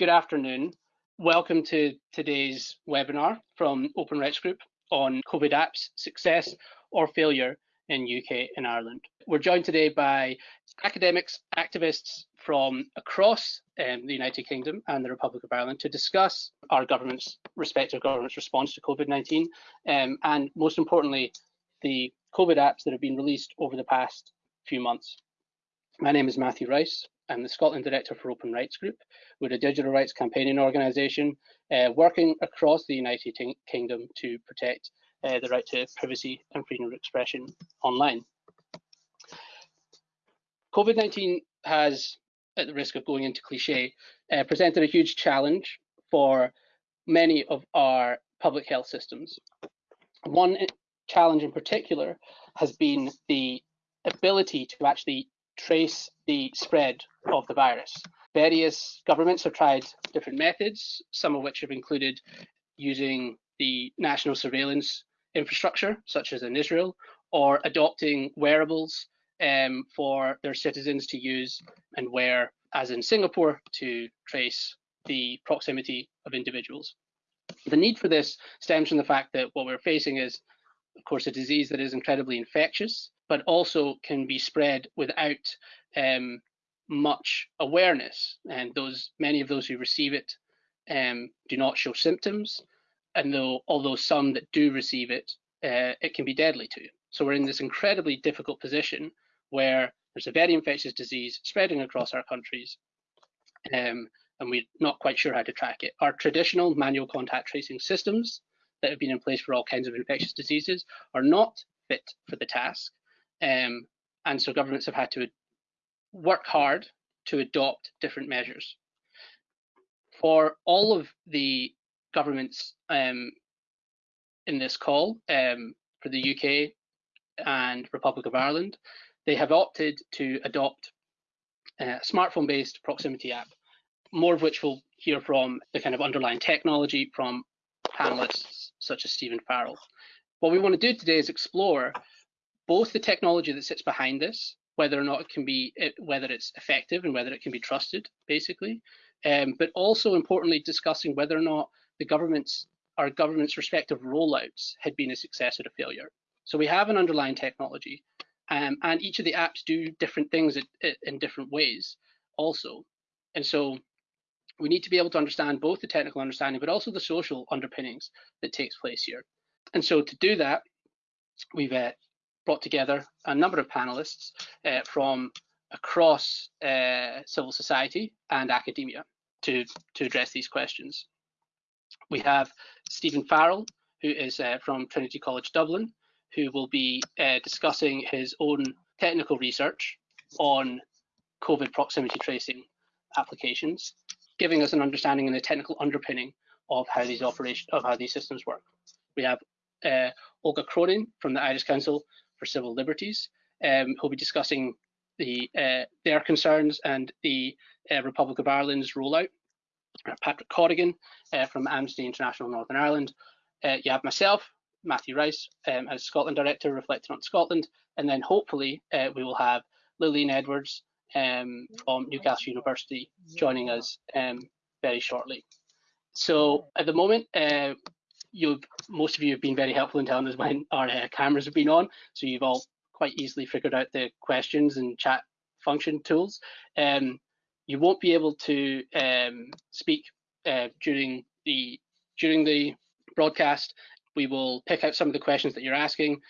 Good afternoon. Welcome to today's webinar from Open Rights Group on COVID apps, success or failure in UK and Ireland. We're joined today by academics, activists from across um, the United Kingdom and the Republic of Ireland to discuss our government's respective government's response to COVID-19 um, and most importantly, the COVID apps that have been released over the past few months. My name is Matthew Rice. I'm the Scotland Director for Open Rights Group. We're a digital rights campaigning organisation uh, working across the United Kingdom to protect uh, the right to privacy and freedom of expression online. COVID-19 has, at the risk of going into cliche, uh, presented a huge challenge for many of our public health systems. One challenge in particular has been the ability to actually trace the spread of the virus. Various governments have tried different methods, some of which have included using the national surveillance infrastructure, such as in Israel, or adopting wearables um, for their citizens to use and wear, as in Singapore, to trace the proximity of individuals. The need for this stems from the fact that what we're facing is, of course, a disease that is incredibly infectious, but also can be spread without um, much awareness. And those many of those who receive it um, do not show symptoms, and though although some that do receive it, uh, it can be deadly to. So we're in this incredibly difficult position where there's a very infectious disease spreading across our countries, um, and we're not quite sure how to track it. Our traditional manual contact tracing systems that have been in place for all kinds of infectious diseases are not fit for the task, um, and so governments have had to work hard to adopt different measures. For all of the governments um, in this call, um, for the UK and Republic of Ireland, they have opted to adopt a smartphone-based proximity app, more of which we'll hear from the kind of underlying technology from panelists such as Stephen Farrell. What we want to do today is explore both the technology that sits behind this whether or not it can be whether it's effective and whether it can be trusted, basically. Um, but also importantly, discussing whether or not the government's our government's respective rollouts had been a success or a failure. So we have an underlying technology, um, and each of the apps do different things in different ways, also. And so we need to be able to understand both the technical understanding, but also the social underpinnings that takes place here. And so to do that, we've uh, brought together a number of panelists uh, from across uh, civil society and academia to, to address these questions. We have Stephen Farrell, who is uh, from Trinity College Dublin, who will be uh, discussing his own technical research on COVID proximity tracing applications, giving us an understanding and a technical underpinning of how these operations of how these systems work. We have uh, Olga Cronin from the Irish Council for Civil Liberties, um, who'll be discussing the, uh, their concerns and the uh, Republic of Ireland's rollout. Patrick Corrigan uh, from Amnesty International Northern Ireland. Uh, you have myself, Matthew Rice, um, as Scotland Director, reflecting on Scotland, and then hopefully uh, we will have Lillian Edwards um, from Newcastle University joining us um, very shortly. So at the moment, you've most of you have been very helpful in telling us when our uh, cameras have been on, so you've all quite easily figured out the questions and chat function tools. Um, you won't be able to um, speak uh, during the during the broadcast. We will pick out some of the questions that you're asking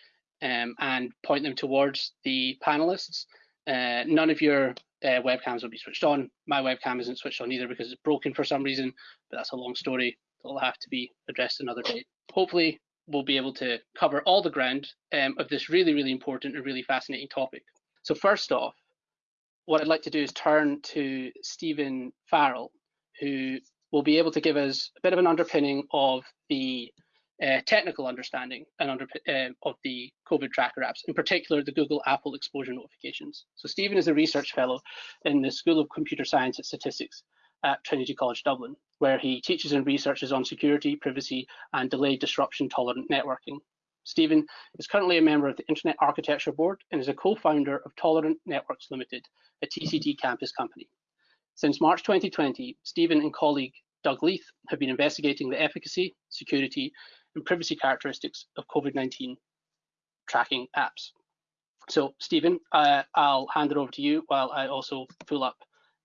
um, and point them towards the panelists. Uh, none of your uh, webcams will be switched on. My webcam isn't switched on either because it's broken for some reason, but that's a long story that'll have to be addressed another day. Hopefully, we'll be able to cover all the ground um, of this really, really important and really fascinating topic. So first off, what I'd like to do is turn to Stephen Farrell, who will be able to give us a bit of an underpinning of the uh, technical understanding and under, uh, of the COVID tracker apps, in particular the Google Apple exposure notifications. So Stephen is a research fellow in the School of Computer Science and Statistics at Trinity College Dublin, where he teaches and researches on security, privacy, and delayed disruption tolerant networking. Stephen is currently a member of the Internet Architecture Board and is a co-founder of Tolerant Networks Limited, a TCD campus company. Since March 2020, Stephen and colleague Doug Leith have been investigating the efficacy, security, and privacy characteristics of COVID-19 tracking apps. So, Stephen, uh, I'll hand it over to you while I also pull up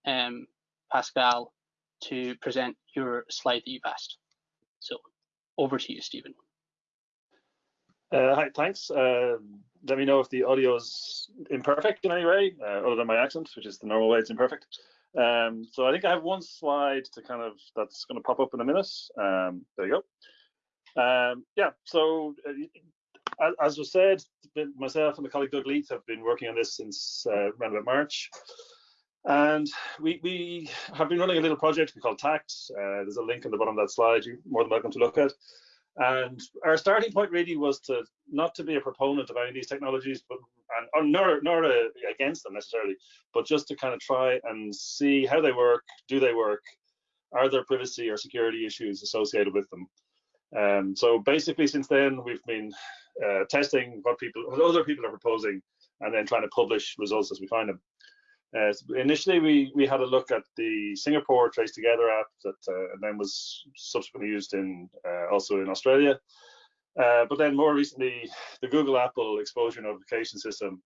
um, Pascal to present your slide that you've asked. So, over to you, Stephen. Uh, hi, thanks. Uh, let me know if the audio is imperfect in any way, uh, other than my accent, which is the normal way it's imperfect. Um, so I think I have one slide to kind of that's going to pop up in a minute. Um, there you go. Um, yeah, so uh, as was said, myself and my colleague Doug Leith have been working on this since uh, around about March. And we, we have been running a little project we call TACT. Uh, there's a link on the bottom of that slide you're more than welcome to look at. And our starting point really was to not to be a proponent of any of these technologies, but and or nor nor a, against them necessarily, but just to kind of try and see how they work, do they work, are there privacy or security issues associated with them. Um, so basically, since then we've been uh, testing what people, what other people are proposing, and then trying to publish results as we find them. Uh, initially, we we had a look at the Singapore Trace Together app that uh, then was subsequently used in uh, also in Australia. Uh, but then more recently, the Google Apple exposure notification system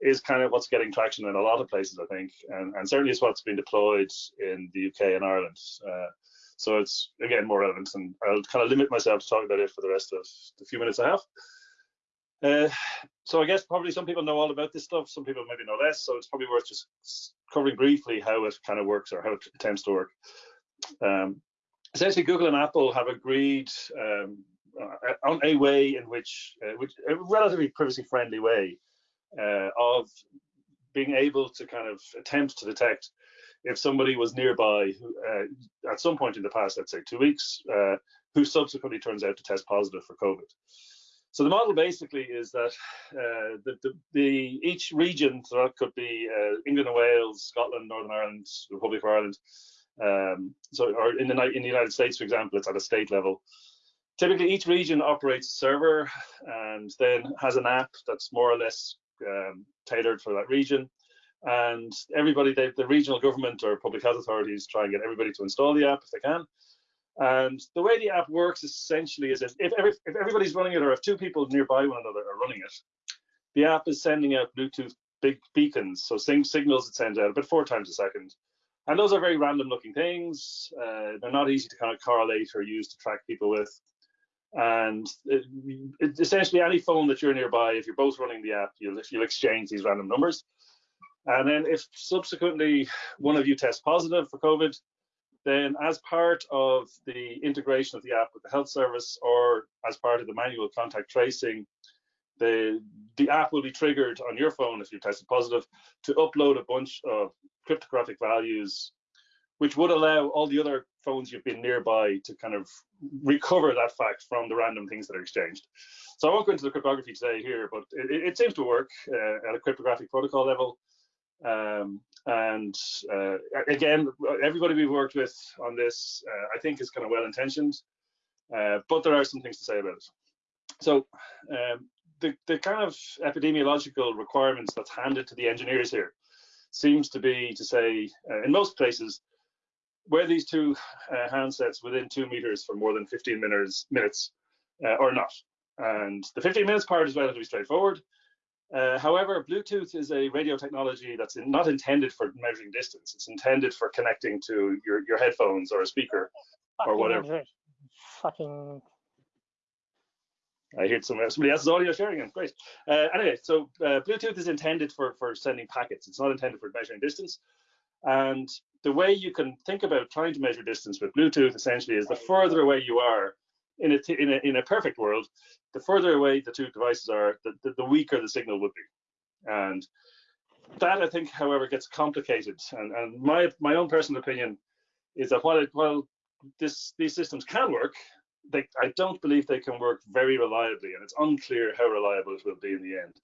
is kind of what's getting traction in a lot of places, I think, and, and certainly is what's been deployed in the UK and Ireland. So it's again more relevant, and I'll kind of limit myself to talking about it for the rest of the few minutes I have. Uh, so I guess probably some people know all about this stuff, some people maybe know less, so it's probably worth just covering briefly how it kind of works or how it tends to work. Um, essentially, Google and Apple have agreed um, uh, on a way in which, uh, which a relatively privacy-friendly way uh, of being able to kind of attempt to detect if somebody was nearby uh, at some point in the past, let's say two weeks, uh, who subsequently turns out to test positive for COVID. So the model basically is that uh, the, the, the, each region, so that could be uh, England and Wales, Scotland, Northern Ireland, Republic of Ireland, um, so or in the in the United States, for example, it's at a state level. Typically, each region operates a server and then has an app that's more or less um, tailored for that region. And everybody, they, the regional government or public health authorities try and get everybody to install the app if they can. And the way the app works essentially is if, every, if everybody's running it or if two people nearby one another are running it, the app is sending out Bluetooth big beacons, so signals it sends out about four times a second. And those are very random looking things. Uh, they're not easy to kind of correlate or use to track people with. And it, it, essentially any phone that you're nearby, if you're both running the app, you'll, you'll exchange these random numbers. And then if subsequently one of you tests positive for COVID, then as part of the integration of the app with the health service or as part of the manual contact tracing, the, the app will be triggered on your phone if you tested positive to upload a bunch of cryptographic values, which would allow all the other phones you've been nearby to kind of recover that fact from the random things that are exchanged. So I won't go into the cryptography today here, but it, it seems to work uh, at a cryptographic protocol level. Um, and uh, again, everybody we've worked with on this, uh, I think, is kind of well intentioned, uh, but there are some things to say about it. So, um, the, the kind of epidemiological requirements that's handed to the engineers here seems to be to say, uh, in most places, where these two uh, handsets within two meters for more than 15 minutes, minutes uh, or not. And the 15 minutes part is relatively straightforward. Uh, however, Bluetooth is a radio technology that's in, not intended for measuring distance. It's intended for connecting to your, your headphones or a speaker or whatever. Fucking. I heard somebody, somebody else's audio sharing it. Great. Uh, anyway, so uh, Bluetooth is intended for, for sending packets. It's not intended for measuring distance. And the way you can think about trying to measure distance with Bluetooth essentially is the further away you are, in a, in a, in a perfect world, the further away the two devices are, the, the, the weaker the signal would be. And that I think, however, gets complicated. And, and my my own personal opinion is that while it, while this these systems can work, they I don't believe they can work very reliably, and it's unclear how reliable it will be in the end.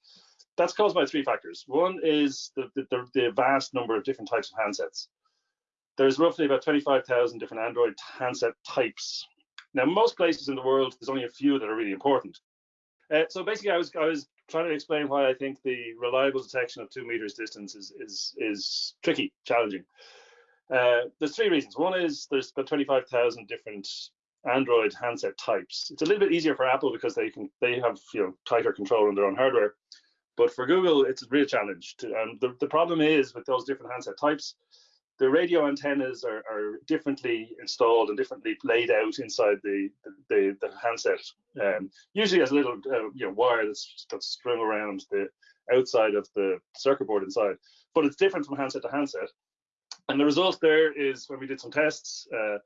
That's caused by three factors. One is the the, the vast number of different types of handsets. There's roughly about 25,000 different Android handset types now, most places in the world, there's only a few that are really important. Uh, so basically, I was I was trying to explain why I think the reliable detection of two meters distance is is is tricky, challenging. Uh, there's three reasons. One is there's about 25,000 different Android handset types. It's a little bit easier for Apple because they can they have you know tighter control on their own hardware. But for Google, it's a real challenge. To, the, the problem is with those different handset types, the radio antennas are, are differently installed and differently laid out inside the the, the handset. Um, usually, as a little uh, you know wire that's that's strung around the outside of the circuit board inside. But it's different from handset to handset. And the result there is when we did some tests, uh,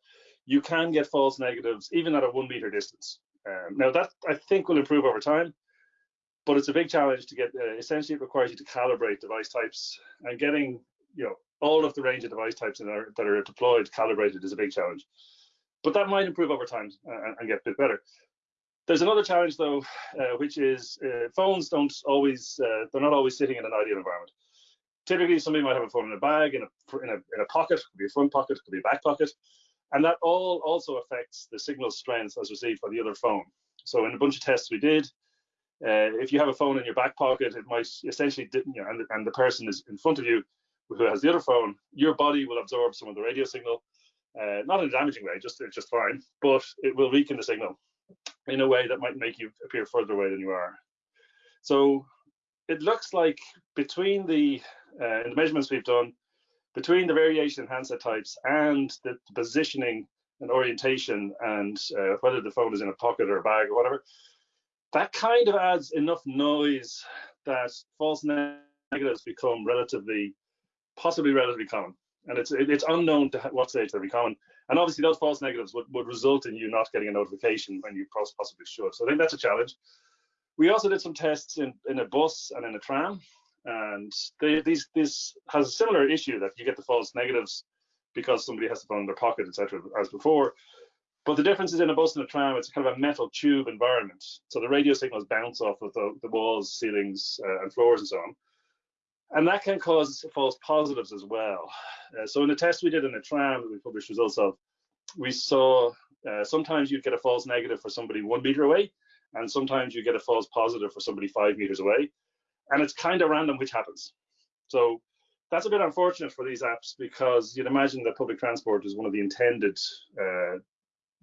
you can get false negatives even at a one meter distance. Um, now that I think will improve over time, but it's a big challenge to get. Uh, essentially, it requires you to calibrate device types, and getting you know all of the range of device types that are, that are deployed calibrated is a big challenge. But that might improve over time and, and get a bit better. There's another challenge though, uh, which is uh, phones don't always, uh, they're not always sitting in an ideal environment. Typically, somebody might have a phone in a bag, in a, in a, in a pocket, could be a front pocket, could be a back pocket. And that all also affects the signal strength as received by the other phone. So in a bunch of tests we did, uh, if you have a phone in your back pocket, it might essentially, you know, and, and the person is in front of you who has the other phone, your body will absorb some of the radio signal, uh, not in a damaging way, just just fine, but it will weaken the signal in a way that might make you appear further away than you are. So it looks like between the, uh, the measurements we've done, between the variation in handset types and the positioning and orientation and uh, whether the phone is in a pocket or a bag or whatever, that kind of adds enough noise that false negatives become relatively, possibly relatively common. And it's it's unknown to what stage they'll be common. And obviously those false negatives would, would result in you not getting a notification when you possibly should. So I think that's a challenge. We also did some tests in, in a bus and in a tram. And they, these this has a similar issue that you get the false negatives because somebody has the phone in their pocket, etc., as before. But the difference is in a bus and a tram, it's kind of a metal tube environment. So the radio signals bounce off of the, the walls, ceilings, uh, and floors and so on. And that can cause false positives as well. Uh, so in the test we did in a tram that we published results of, we saw uh, sometimes you'd get a false negative for somebody one meter away, and sometimes you get a false positive for somebody five meters away. And it's kind of random which happens. So that's a bit unfortunate for these apps because you'd imagine that public transport is one of the intended uh,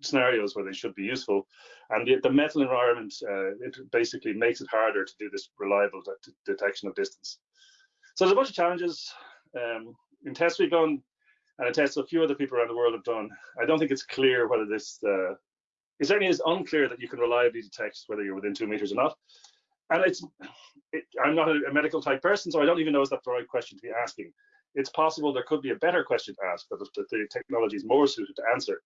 scenarios where they should be useful. And the, the metal environment, uh, it basically makes it harder to do this reliable de detection of distance. So there's a bunch of challenges. Um, in tests we've done, and in tests a few other people around the world have done, I don't think it's clear whether this, uh, it certainly is unclear that you can reliably detect whether you're within two meters or not. And it's, it, I'm not a, a medical type person, so I don't even know is that the right question to be asking. It's possible there could be a better question to ask that the, the technology is more suited to answer.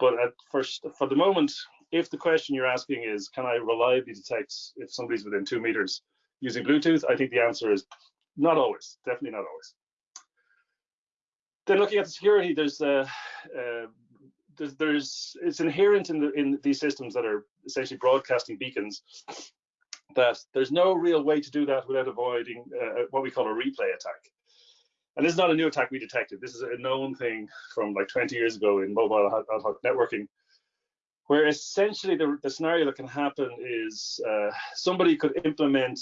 But at first, for the moment, if the question you're asking is, can I reliably detect if somebody's within two meters using Bluetooth? I think the answer is not always, definitely not always. Then looking at the security, there's, uh, uh, there's, there's, it's inherent in the in these systems that are essentially broadcasting beacons that there's no real way to do that without avoiding uh, what we call a replay attack. And this is not a new attack we detected. This is a known thing from like 20 years ago in mobile ad hoc networking, where essentially the, the scenario that can happen is uh, somebody could implement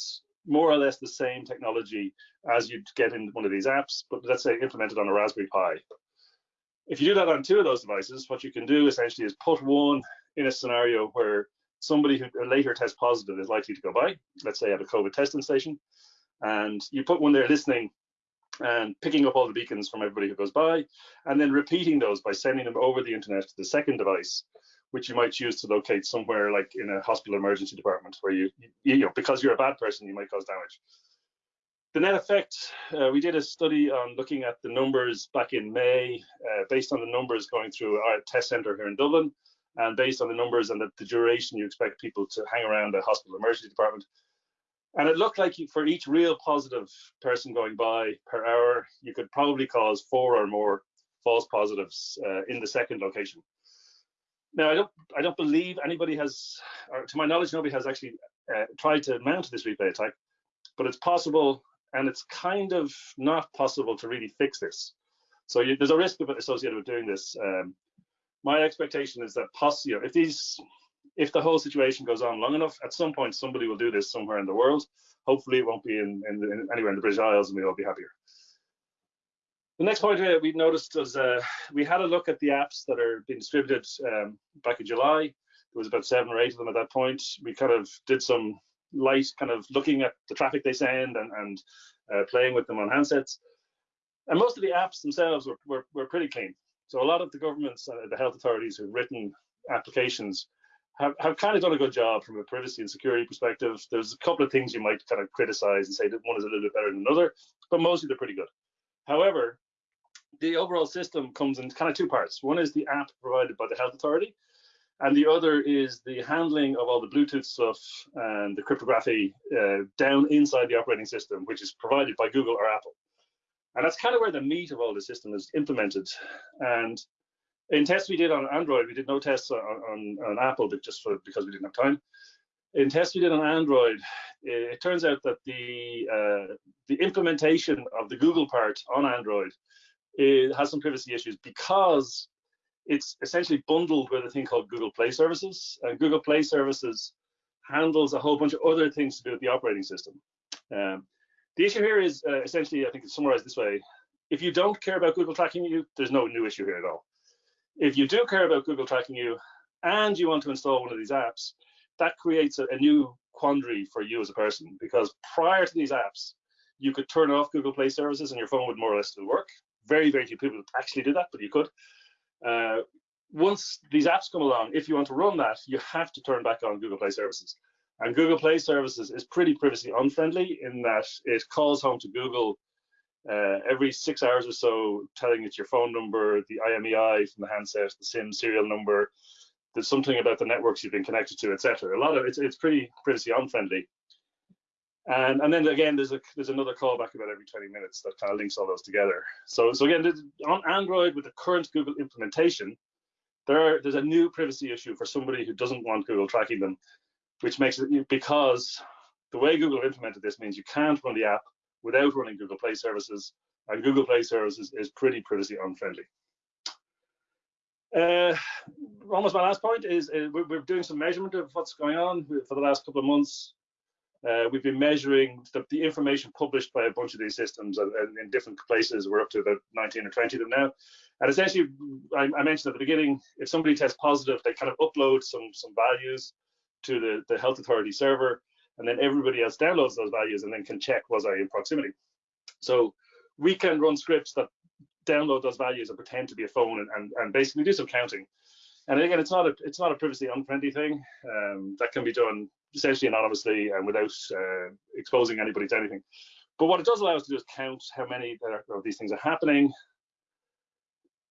more or less the same technology as you'd get in one of these apps, but let's say implemented on a Raspberry Pi. If you do that on two of those devices, what you can do essentially is put one in a scenario where somebody who later tests positive is likely to go by, let's say at a COVID testing station, and you put one there listening and picking up all the beacons from everybody who goes by, and then repeating those by sending them over the internet to the second device, which you might choose to locate somewhere like in a hospital emergency department where you, you, know, because you're a bad person, you might cause damage. The net effect, uh, we did a study on looking at the numbers back in May, uh, based on the numbers going through our test center here in Dublin, and based on the numbers and the, the duration you expect people to hang around a hospital emergency department. And it looked like for each real positive person going by per hour, you could probably cause four or more false positives uh, in the second location. Now, I don't, I don't believe anybody has, or to my knowledge, nobody has actually uh, tried to mount this replay attack, but it's possible, and it's kind of not possible to really fix this. So you, there's a risk associated with doing this. Um, my expectation is that poss you know, if these if the whole situation goes on long enough, at some point somebody will do this somewhere in the world. Hopefully, it won't be in, in, in anywhere in the British Isles, and we'll all be happier. The next point uh, we noticed was uh, we had a look at the apps that are being distributed um, back in July. There was about seven or eight of them at that point. We kind of did some light kind of looking at the traffic they send and, and uh, playing with them on handsets. And most of the apps themselves were, were, were pretty clean. So a lot of the governments, uh, the health authorities who've written applications have, have kind of done a good job from a privacy and security perspective. There's a couple of things you might kind of criticize and say that one is a little bit better than another, but mostly they're pretty good. However, the overall system comes in kind of two parts. One is the app provided by the health authority, and the other is the handling of all the Bluetooth stuff and the cryptography uh, down inside the operating system, which is provided by Google or Apple. And that's kind of where the meat of all the system is implemented. And in tests we did on Android, we did no tests on, on, on Apple, but just for, because we didn't have time. In tests we did on Android, it, it turns out that the uh, the implementation of the Google part on Android it has some privacy issues because it's essentially bundled with a thing called Google Play Services. And Google Play Services handles a whole bunch of other things to do with the operating system. Um, the issue here is uh, essentially, I think it's summarized this way. If you don't care about Google tracking you, there's no new issue here at all. If you do care about Google tracking you and you want to install one of these apps, that creates a, a new quandary for you as a person because prior to these apps, you could turn off Google Play services and your phone would more or less still work. Very, very few people actually do that, but you could. Uh, once these apps come along, if you want to run that, you have to turn back on Google Play services. And Google Play services is pretty privacy unfriendly in that it calls home to Google uh, every six hours or so, telling it your phone number, the IMEI from the handset, the SIM serial number, there's something about the networks you've been connected to, etc. A lot of it's it's pretty privacy unfriendly. And and then again, there's a there's another callback about every 20 minutes that kind of links all those together. So so again, on Android with the current Google implementation, there are, there's a new privacy issue for somebody who doesn't want Google tracking them, which makes it because the way Google implemented this means you can't run the app without running Google Play services, and Google Play services is pretty privacy unfriendly. Uh, almost my last point is uh, we're, we're, doing some measurement of what's going on for the last couple of months. Uh, we've been measuring the, the, information published by a bunch of these systems and, and, in different places. We're up to about 19 or 20 of them now. And essentially, I, I, mentioned at the beginning, if somebody tests positive, they kind of upload some some values to the, the health authority server, and then everybody else downloads those values and then can check was I in proximity. So we can run scripts that download those values and pretend to be a phone and, and, and basically do some counting. And again, it's not a it's not a privacy unfriendly thing. Um, that can be done essentially anonymously and without uh, exposing anybody to anything. But what it does allow us to do is count how many of these things are happening.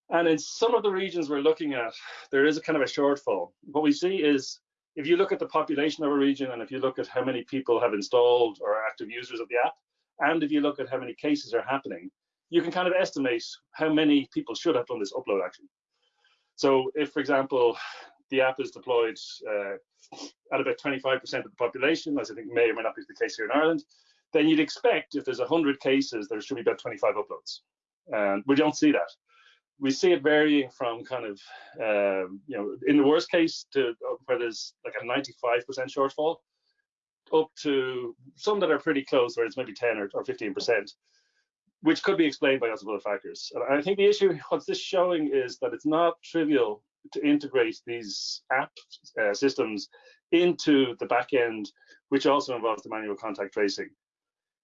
And in some of the regions we're looking at, there is a kind of a shortfall. What we see is if you look at the population of a region and if you look at how many people have installed or are active users of the app, and if you look at how many cases are happening, you can kind of estimate how many people should have done this upload action. So if, for example, the app is deployed uh, at about 25% of the population, as I think may or may not be the case here in Ireland, then you'd expect if there's 100 cases, there should be about 25 uploads. And we don't see that. We see it varying from kind of, um, you know, in the worst case to uh, where there's like a 95% shortfall, up to some that are pretty close, where it's maybe 10 or, or 15% which could be explained by lots of other factors. And I think the issue, what's this showing is that it's not trivial to integrate these app uh, systems into the back end, which also involves the manual contact tracing.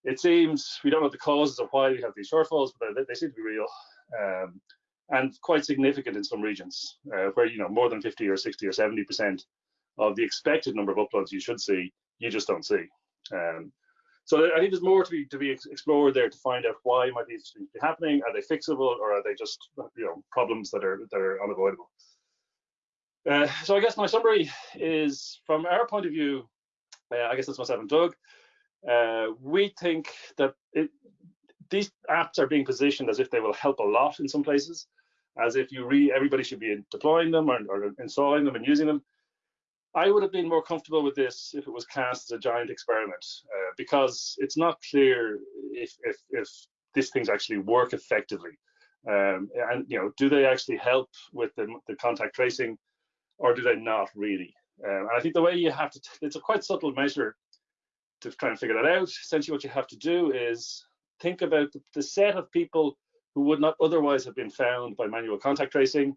It seems we don't know the causes of why we have these shortfalls, but they, they seem to be real um, and quite significant in some regions, uh, where you know more than 50 or 60 or 70 percent of the expected number of uploads you should see, you just don't see. Um, so I think there's more to be to be explored there to find out why might these things be happening. Are they fixable or are they just you know problems that are that are unavoidable? Uh, so I guess my summary is from our point of view. Uh, I guess that's myself and Doug. Uh, we think that it, these apps are being positioned as if they will help a lot in some places, as if you re everybody should be deploying them or, or installing them and using them. I would have been more comfortable with this if it was cast as a giant experiment, uh, because it's not clear if, if, if these things actually work effectively. Um, and you know, do they actually help with the, the contact tracing, or do they not really? Um, and I think the way you have to, it's a quite subtle measure to try and figure that out. Essentially, what you have to do is think about the, the set of people who would not otherwise have been found by manual contact tracing,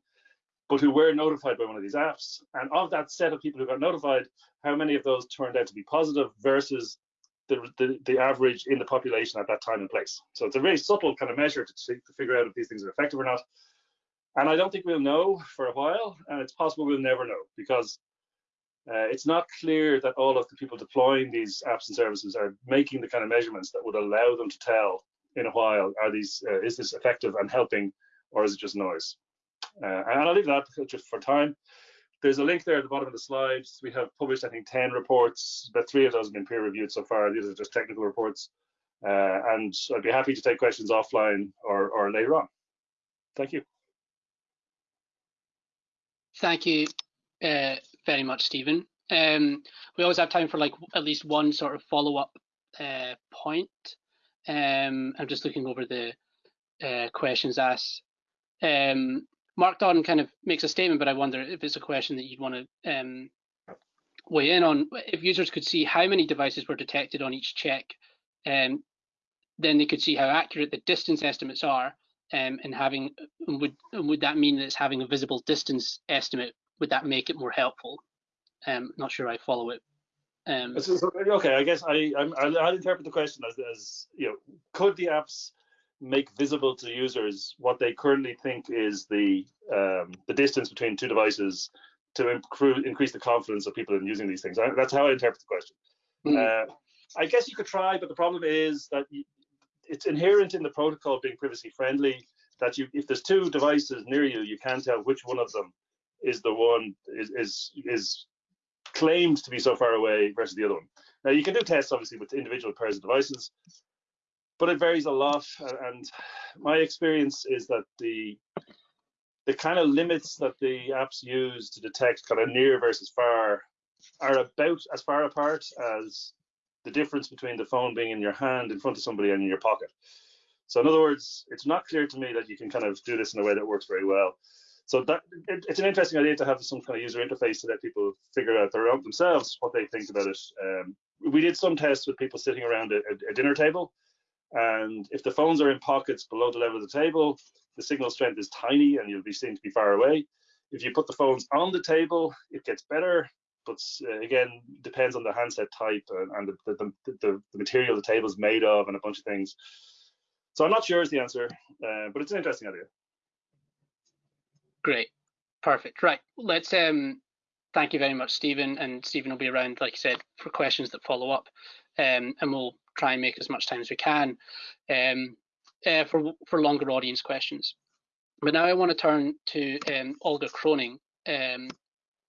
but who were notified by one of these apps. And of that set of people who got notified, how many of those turned out to be positive versus the, the, the average in the population at that time and place. So it's a very subtle kind of measure to, to figure out if these things are effective or not. And I don't think we'll know for a while, and it's possible we'll never know because uh, it's not clear that all of the people deploying these apps and services are making the kind of measurements that would allow them to tell in a while are these uh, is this effective and helping or is it just noise? Uh, and i'll leave that just for time. There's a link there at the bottom of the slides. We have published i think 10 reports. But three of those have been peer reviewed so far. These are just technical reports. Uh, and i'd be happy to take questions offline or, or later on. Thank you thank you uh, very much, Stephen. Um, we always have time for like at least one sort of follow-up uh, point. Um, I'm just looking over the uh, questions asked. Um, Mark Don kind of makes a statement, but I wonder if it's a question that you'd want to um, weigh in on. If users could see how many devices were detected on each check, um, then they could see how accurate the distance estimates are, um, and having would would that mean that it's having a visible distance estimate would that make it more helpful? Um, not sure I follow it. Um, okay, I guess I i interpret the question as as you know, could the apps make visible to users what they currently think is the um, the distance between two devices to improve, increase the confidence of people in using these things? I, that's how I interpret the question. Mm. Uh, I guess you could try, but the problem is that you, it's inherent in the protocol being privacy friendly that you, if there's two devices near you, you can't tell which one of them is the one is is is claimed to be so far away versus the other one. Now you can do tests obviously with individual pairs of devices, but it varies a lot. And my experience is that the the kind of limits that the apps use to detect kind of near versus far are about as far apart as the difference between the phone being in your hand in front of somebody and in your pocket. So in other words, it's not clear to me that you can kind of do this in a way that works very well. So that it, it's an interesting idea to have some kind of user interface to let people figure out their own themselves what they think about it. Um, we did some tests with people sitting around a, a, dinner table, and if the phones are in pockets below the level of the table, the signal strength is tiny and you'll be seen to be far away. If you put the phones on the table, it gets better, but uh, again, depends on the handset type and, and the, the, the, the, material the table is made of and a bunch of things. So I'm not sure is the answer, uh, but it's an interesting idea. Great. Perfect. Right. Let's um thank you very much, Stephen. And Stephen will be around, like I said, for questions that follow up. Um, and we'll try and make as much time as we can um, uh, for for longer audience questions. But now I want to turn to um, Olga Cronin um,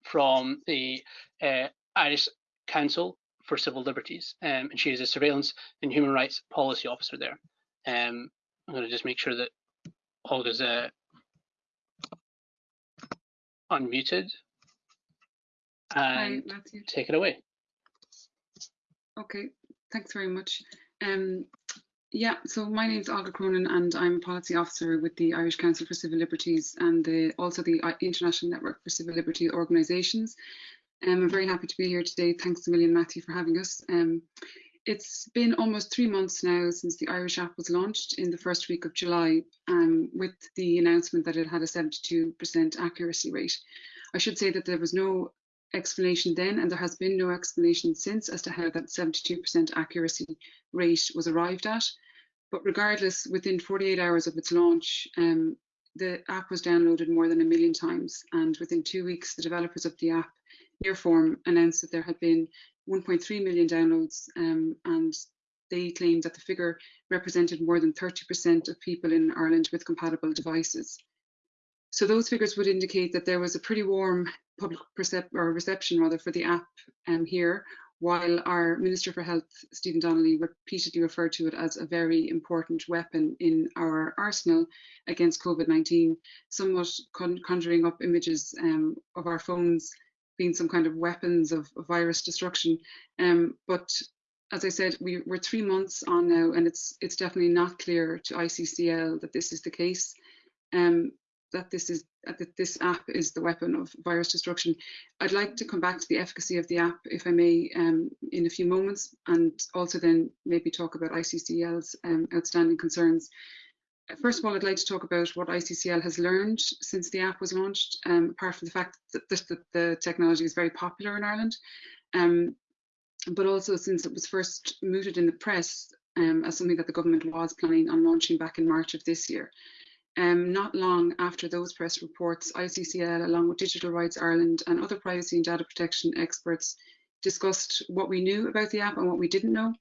from the uh, Irish Council for Civil Liberties, um, and she is a surveillance and human rights policy officer there. Um, I'm going to just make sure that Olga's uh, unmuted and Hi, take it away. Okay, thanks very much. Um, yeah, so my name is Olga Cronin and I'm a policy officer with the Irish Council for Civil Liberties and the, also the uh, International Network for Civil Liberty Organisations. Um, I'm very happy to be here today. Thanks a million, Matthew, for having us. Um, it's been almost three months now since the Irish app was launched in the first week of July um, with the announcement that it had a 72% accuracy rate. I should say that there was no explanation then and there has been no explanation since as to how that 72% accuracy rate was arrived at. But regardless, within 48 hours of its launch, um, the app was downloaded more than a million times and within two weeks the developers of the app Nearform announced that there had been 1.3 million downloads um, and they claimed that the figure represented more than 30% of people in Ireland with compatible devices. So those figures would indicate that there was a pretty warm public or reception rather for the app um, here, while our Minister for Health, Stephen Donnelly, repeatedly referred to it as a very important weapon in our arsenal against COVID-19, somewhat con conjuring up images um, of our phones being some kind of weapons of, of virus destruction. Um, but as I said, we, we're three months on now, and it's it's definitely not clear to ICCL that this is the case. Um, that this is that this app is the weapon of virus destruction. I'd like to come back to the efficacy of the app, if I may, um, in a few moments, and also then maybe talk about ICCL's um, outstanding concerns. first of all, I'd like to talk about what ICCL has learned since the app was launched, um, apart from the fact that, that, the technology is very popular in Ireland, um, but also since it was first mooted in the press um, as something that the government was planning on launching back in March of this year. Um, not long after those press reports, ICCL, along with Digital Rights Ireland and other privacy and data protection experts, discussed what we knew about the app and what we didn't know.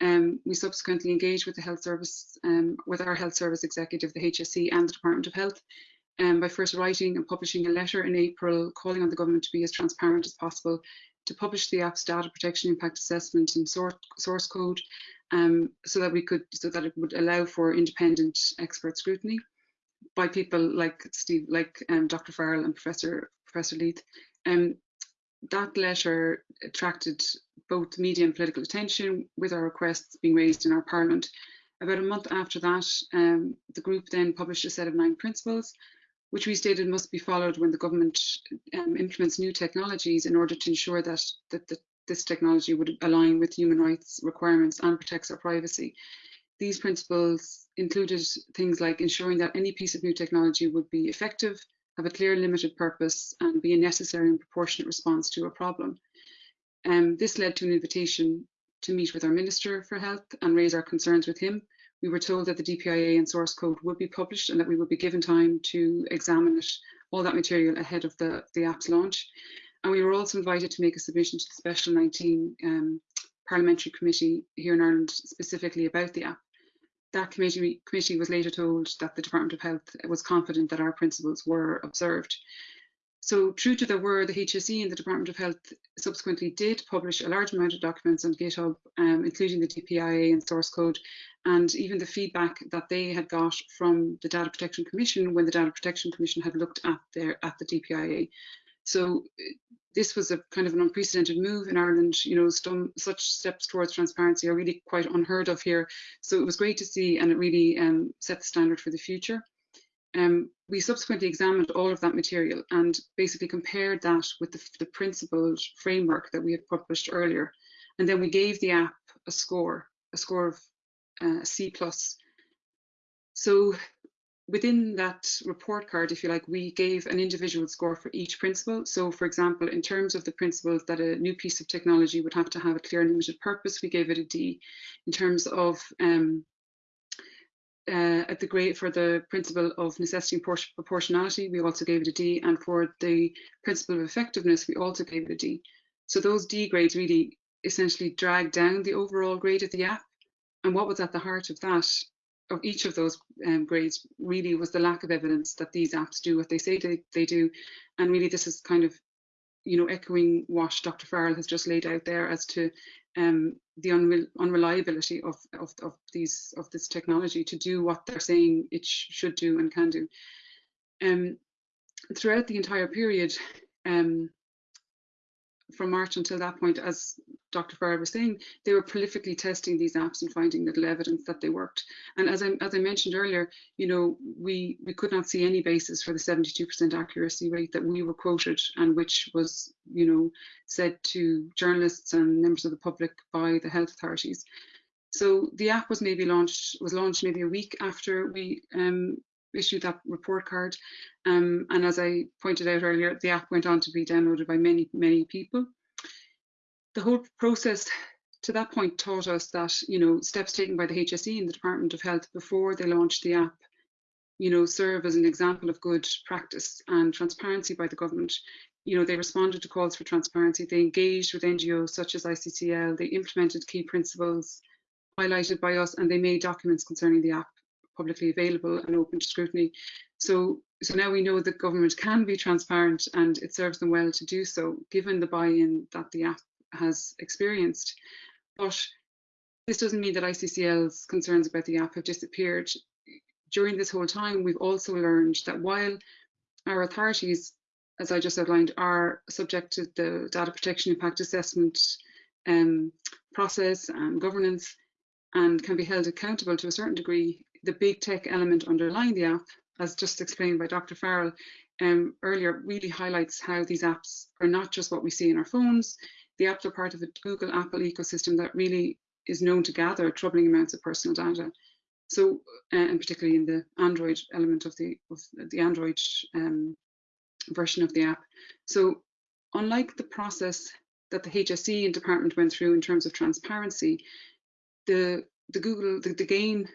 Um, we subsequently engaged with the health service, um, with our health service executive, the HSE and the Department of Health, um, by first writing and publishing a letter in April calling on the government to be as transparent as possible, to publish the app's data protection impact assessment and source, source code, um, so that we could, so that it would allow for independent expert scrutiny by people like Steve, like um, Dr. Farrell and Professor Professor Leith. Um, that letter attracted both media and political attention, with our requests being raised in our Parliament. About a month after that, um, the group then published a set of nine principles, which we stated must be followed when the government um, implements new technologies in order to ensure that, that, that this technology would align with human rights requirements and protects our privacy. These principles included things like ensuring that any piece of new technology would be effective, have a clear limited purpose, and be a necessary and proportionate response to a problem. Um, this led to an invitation to meet with our Minister for Health and raise our concerns with him. We were told that the DPIA and source code would be published and that we would be given time to examine it, all that material ahead of the, the app's launch. And we were also invited to make a submission to the Special 19 um, Parliamentary Committee here in Ireland specifically about the app that committee, committee was later told that the Department of Health was confident that our principles were observed. So true to their word, the HSE and the Department of Health subsequently did publish a large amount of documents on GitHub, um, including the DPIA and source code, and even the feedback that they had got from the Data Protection Commission when the Data Protection Commission had looked at their at the DPIA. So this was a kind of an unprecedented move in Ireland. You know, some, such steps towards transparency are really quite unheard of here. So it was great to see, and it really um, set the standard for the future. Um, we subsequently examined all of that material and basically compared that with the, the principled framework that we had published earlier. And then we gave the app a score, a score of uh, C+. So within that report card, if you like, we gave an individual score for each principle. So for example, in terms of the principles that a new piece of technology would have to have a clear and limited purpose, we gave it a D. In terms of um, uh, at the grade for the principle of necessity and proportionality, we also gave it a D. And for the principle of effectiveness, we also gave it a D. So those D grades really essentially drag down the overall grade of the app. And what was at the heart of that of each of those um, grades really was the lack of evidence that these apps do what they say they, they do. And really this is kind of, you know, echoing what Dr. Farrell has just laid out there as to um, the unre unreliability of, of, of, these of this technology to do what they're saying it sh should do and can do. Um, throughout the entire period, um, from March until that point, as Dr. Farrell was saying, they were prolifically testing these apps and finding little evidence that they worked. And as I, as I mentioned earlier, you know, we, we could not see any basis for the 72% accuracy rate that we were quoted and which was, you know, said to journalists and members of the public by the health authorities. So the app was maybe launched, was launched maybe a week after we um, issued that report card. Um, and as I pointed out earlier, the app went on to be downloaded by many, many people. The whole process to that point taught us that, you know, steps taken by the HSE and the Department of Health before they launched the app, you know, serve as an example of good practice and transparency by the government. You know, they responded to calls for transparency, they engaged with NGOs such as ICCL, they implemented key principles highlighted by us, and they made documents concerning the app publicly available and open to scrutiny. So, so now we know that government can be transparent and it serves them well to do so, given the buy-in that the app has experienced. But this doesn't mean that ICCL's concerns about the app have disappeared. During this whole time, we've also learned that while our authorities, as I just outlined, are subject to the data protection impact assessment um, process and governance and can be held accountable to a certain degree, the big tech element underlying the app, as just explained by Dr. Farrell um, earlier, really highlights how these apps are not just what we see in our phones. The apps are part of the Google Apple ecosystem that really is known to gather troubling amounts of personal data. So, uh, and particularly in the Android element of the of the Android um, version of the app. So, unlike the process that the HSE and department went through in terms of transparency, the the Google the, the GAEN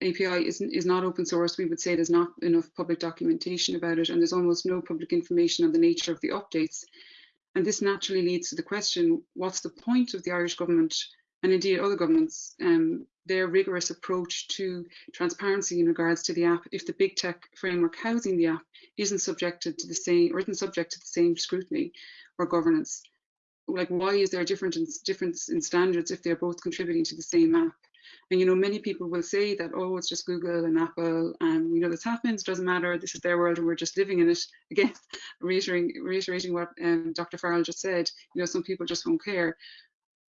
API is, is not open source. We would say there's not enough public documentation about it, and there's almost no public information on the nature of the updates. And this naturally leads to the question, what's the point of the Irish government and indeed other governments, um, their rigorous approach to transparency in regards to the app if the big tech framework housing the app isn't subjected to the same or isn't subject to the same scrutiny or governance? Like why is there a difference difference in standards if they're both contributing to the same app? And you know, many people will say that, oh, it's just Google and Apple, and you know this happens, doesn't matter, this is their world and we're just living in it. Again, reiterating, reiterating what um, Dr. Farrell just said, you know, some people just won't care.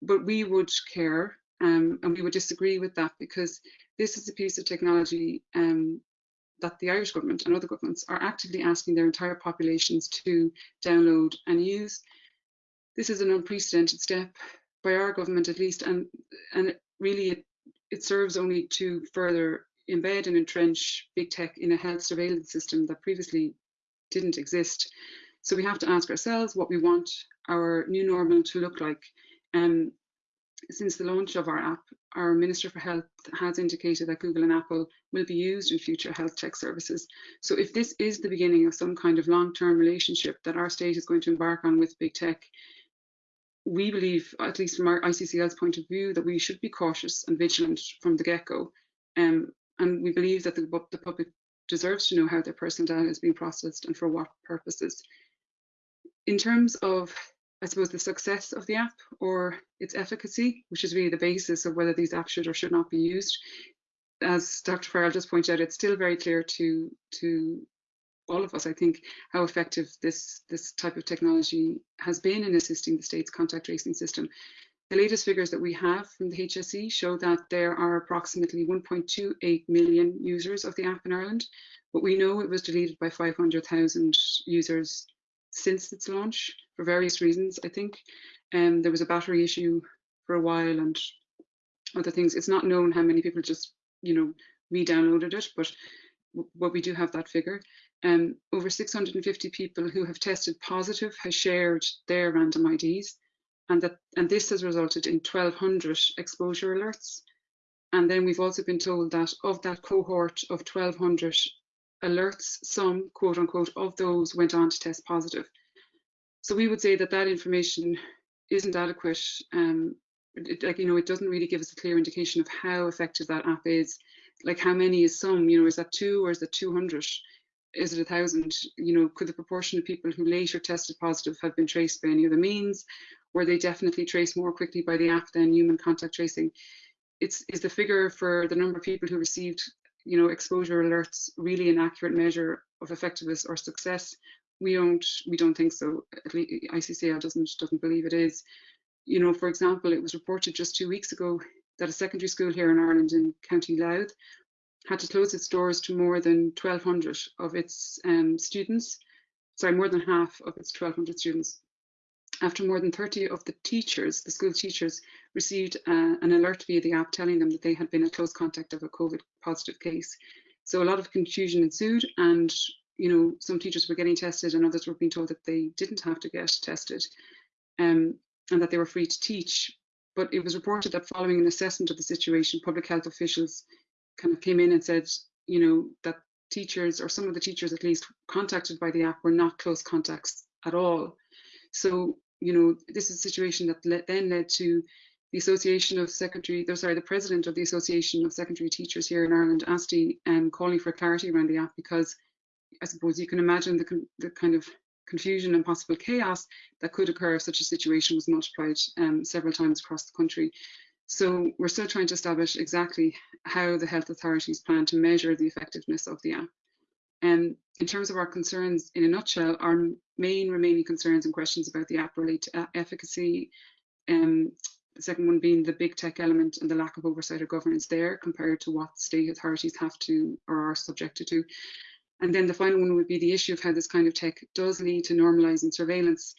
But we would care um, and we would disagree with that because this is a piece of technology um, that the Irish government and other governments are actively asking their entire populations to download and use. This is an unprecedented step by our government at least, and and really it it serves only to further embed and entrench big tech in a health surveillance system that previously didn't exist. So we have to ask ourselves what we want our new normal to look like. Um, since the launch of our app, our Minister for Health has indicated that Google and Apple will be used in future health tech services. So if this is the beginning of some kind of long-term relationship that our state is going to embark on with big tech, we believe, at least from our ICCL's point of view, that we should be cautious and vigilant from the get-go. Um, and we believe that the, the public deserves to know how their personal data is being processed and for what purposes. In terms of, I suppose, the success of the app or its efficacy, which is really the basis of whether these apps should or should not be used, as Dr. Farrell just pointed out, it's still very clear to, to all of us, I think, how effective this, this type of technology has been in assisting the state's contact tracing system. The latest figures that we have from the HSE show that there are approximately 1.28 million users of the app in Ireland, but we know it was deleted by 500,000 users since its launch for various reasons, I think. Um, there was a battery issue for a while and other things. It's not known how many people just, you know, re-downloaded it, but what we do have that figure. Um, over 650 people who have tested positive have shared their random IDs, and that and this has resulted in 1,200 exposure alerts. And then we've also been told that of that cohort of 1,200 alerts, some quote unquote of those went on to test positive. So we would say that that information isn't adequate. Um, it, like you know, it doesn't really give us a clear indication of how effective that app is. Like how many is some? You know, is that two or is that 200? Is it a thousand? You know, could the proportion of people who later tested positive have been traced by any other means? Were they definitely traced more quickly by the app than human contact tracing? It's is the figure for the number of people who received, you know, exposure alerts really an accurate measure of effectiveness or success? We don't we don't think so. At least ICCL doesn't doesn't believe it is. You know, for example, it was reported just two weeks ago that a secondary school here in Ireland in County Louth had to close its doors to more than 1,200 of its um, students, sorry, more than half of its 1,200 students. After more than 30 of the teachers, the school teachers, received uh, an alert via the app telling them that they had been a close contact of a COVID positive case. So a lot of confusion ensued and you know, some teachers were getting tested and others were being told that they didn't have to get tested um, and that they were free to teach. But it was reported that following an assessment of the situation, public health officials kind of came in and said, you know, that teachers or some of the teachers at least contacted by the app were not close contacts at all. So, you know, this is a situation that le then led to the Association of Secondary, sorry, the president of the Association of Secondary Teachers here in Ireland, ASTI, um, calling for clarity around the app because I suppose you can imagine the, the kind of confusion and possible chaos that could occur if such a situation was multiplied um, several times across the country. So we're still trying to establish exactly how the health authorities plan to measure the effectiveness of the app. And in terms of our concerns, in a nutshell, our main remaining concerns and questions about the app relate to efficacy. Um, the second one being the big tech element and the lack of oversight or governance there compared to what state authorities have to or are subjected to. And then the final one would be the issue of how this kind of tech does lead to normalising surveillance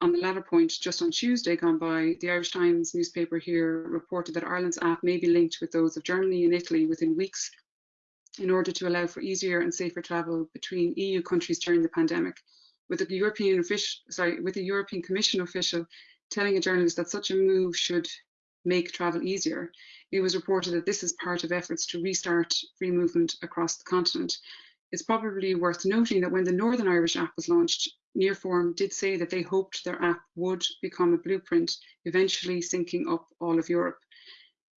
on the latter point, just on Tuesday gone by, the Irish Times newspaper here reported that Ireland's app may be linked with those of Germany and Italy within weeks in order to allow for easier and safer travel between EU countries during the pandemic. With a European official, sorry, with the European Commission official telling a journalist that such a move should make travel easier. It was reported that this is part of efforts to restart free movement across the continent. It's probably worth noting that when the Northern Irish app was launched, Nearform did say that they hoped their app would become a blueprint, eventually syncing up all of Europe.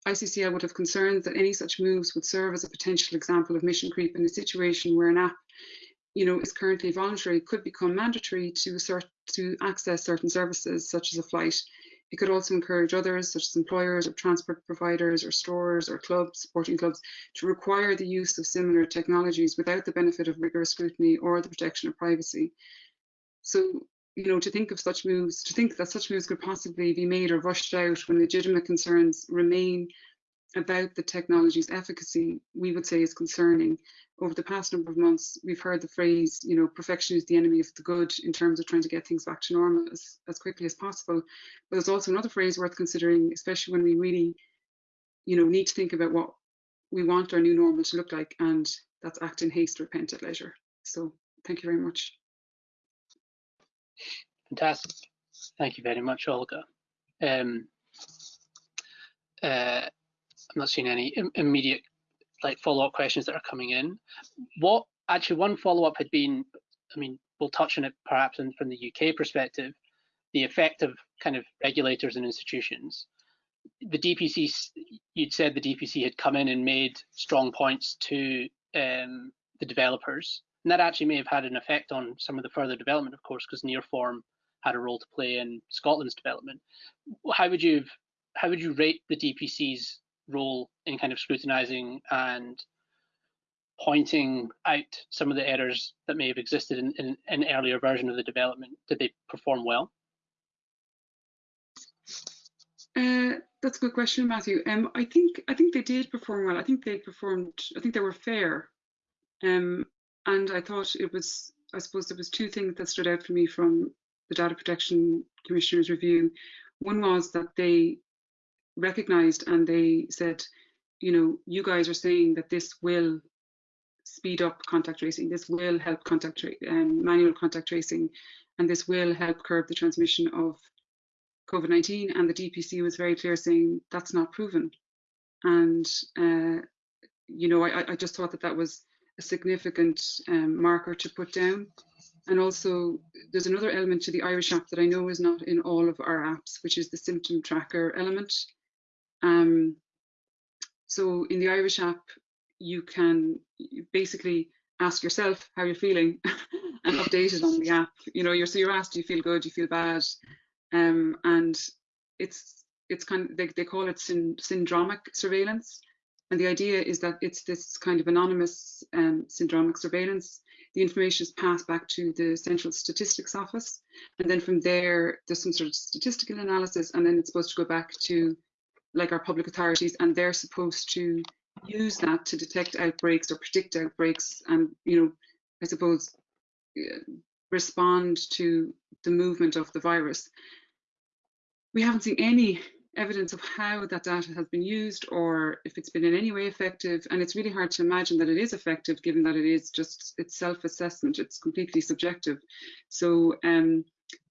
ICCL would have concerns that any such moves would serve as a potential example of mission creep in a situation where an app you know, is currently voluntary could become mandatory to, assert, to access certain services such as a flight. It could also encourage others, such as employers or transport providers or stores or clubs, sporting clubs, to require the use of similar technologies without the benefit of rigorous scrutiny or the protection of privacy. So, you know, to think of such moves, to think that such moves could possibly be made or rushed out when legitimate concerns remain about the technology's efficacy, we would say is concerning. Over the past number of months, we've heard the phrase, you know, perfection is the enemy of the good in terms of trying to get things back to normal as, as quickly as possible. But there's also another phrase worth considering, especially when we really, you know, need to think about what we want our new normal to look like, and that's act in haste, repent at leisure. So thank you very much. Fantastic. Thank you very much, Olga. Um, uh, I'm not seeing any Im immediate like follow-up questions that are coming in. What actually one follow-up had been, I mean, we'll touch on it perhaps in, from the UK perspective, the effect of kind of regulators and institutions. The DPC, you'd said the DPC had come in and made strong points to um, the developers, and that actually may have had an effect on some of the further development, of course, because Nearform had a role to play in Scotland's development. How would you how would you rate the DPC's role in kind of scrutinizing and pointing out some of the errors that may have existed in, in an earlier version of the development? Did they perform well? Uh, that's a good question, Matthew. Um, I think I think they did perform well. I think they performed. I think they were fair, um, and I thought it was. I suppose there was two things that stood out for me from the Data Protection Commissioner's review. One was that they recognized and they said, you know, you guys are saying that this will speed up contact tracing, this will help contact um, manual contact tracing, and this will help curb the transmission of COVID-19. And the DPC was very clear saying that's not proven. And, uh, you know, I, I, just thought that that was a significant um, marker to put down. And also, there's another element to the Irish app that I know is not in all of our apps, which is the symptom tracker element. Um, so in the Irish app, you can basically ask yourself how you're feeling and update it on the app. You know, you're so you're asked, do you feel good, do you feel bad? Um, and it's it's kind of they, they call it syn syndromic surveillance. And the idea is that it's this kind of anonymous um, syndromic surveillance. The information is passed back to the Central Statistics Office. And then from there, there's some sort of statistical analysis, and then it's supposed to go back to like our public authorities, and they're supposed to use that to detect outbreaks or predict outbreaks and, you know, I suppose, uh, respond to the movement of the virus. We haven't seen any evidence of how that data has been used or if it's been in any way effective. And it's really hard to imagine that it is effective given that it is just it's self-assessment, it's completely subjective. So um,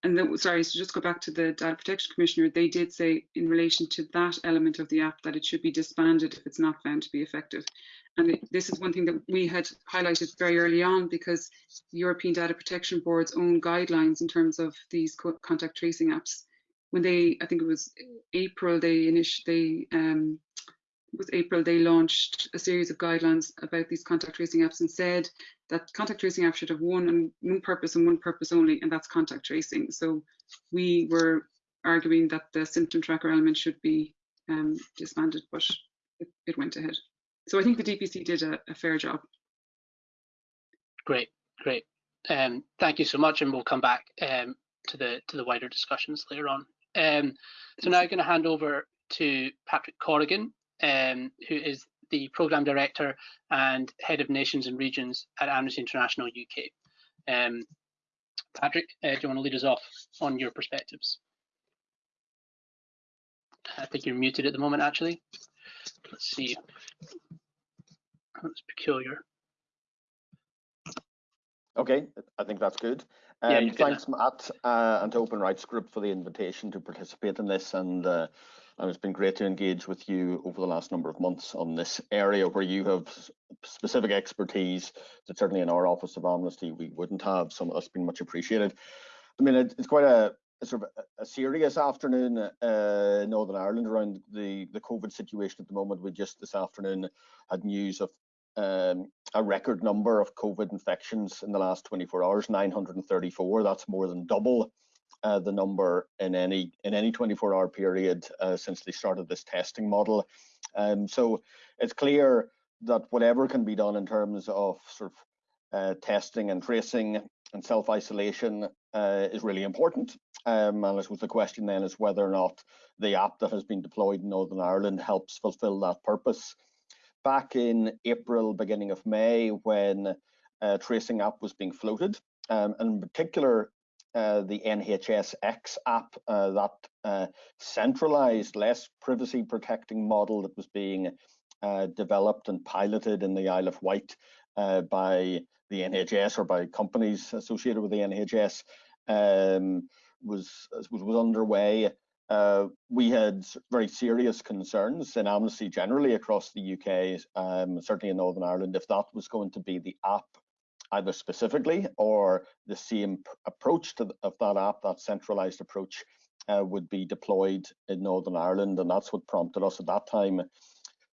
and then, sorry, so just go back to the Data Protection Commissioner, they did say in relation to that element of the app that it should be disbanded if it's not found to be effective. And it, this is one thing that we had highlighted very early on because the European Data Protection Board's own guidelines in terms of these co contact tracing apps, when they, I think it was April, they initially, um, was April, they launched a series of guidelines about these contact tracing apps and said that contact tracing apps should have one and one purpose and one purpose only, and that's contact tracing. So we were arguing that the symptom tracker element should be um, disbanded, but it, it, went ahead. So I think the DPC did a, a fair job. Great, great. Um, thank you so much, and we'll come back um, to the to the wider discussions later on. Um, so now I'm going to hand over to Patrick Corrigan, um, who is the program director and head of nations and regions at Amnesty International UK. Um, Patrick, uh, do you want to lead us off on your perspectives? I think you're muted at the moment, actually. Let's see. That's peculiar. Okay, I think that's good. Yeah, Um, good thanks, Matt, uh, and to Open Rights Group for the invitation to participate in this. And, uh, and it's been great to engage with you over the last number of months on this area where you have specific expertise that certainly in our Office of Amnesty we wouldn't have. So that's been much appreciated. I mean, it, it's quite a, a sort of a, a serious afternoon uh, in Northern Ireland around the, the COVID situation at the moment. We just this afternoon had news of um, a record number of COVID infections in the last 24 hours, 934. That's more than double uh, the number in any in any 24-hour period uh, since they started this testing model. Um, so it's clear that whatever can be done in terms of sort of uh, testing and tracing and self-isolation uh, is really important. Um, and I suppose the question then is whether or not the app that has been deployed in Northern Ireland helps fulfill that purpose back in April, beginning of May, when uh, Tracing app was being floated, um, and in particular, uh, the NHS X app, uh, that uh, centralized, less privacy protecting model that was being uh, developed and piloted in the Isle of Wight uh, by the NHS or by companies associated with the NHS um, was, was was underway uh, we had very serious concerns in Amnesty generally across the UK, um, certainly in Northern Ireland, if that was going to be the app, either specifically or the same approach to the, of that app, that centralised approach, uh, would be deployed in Northern Ireland, and that's what prompted us at that time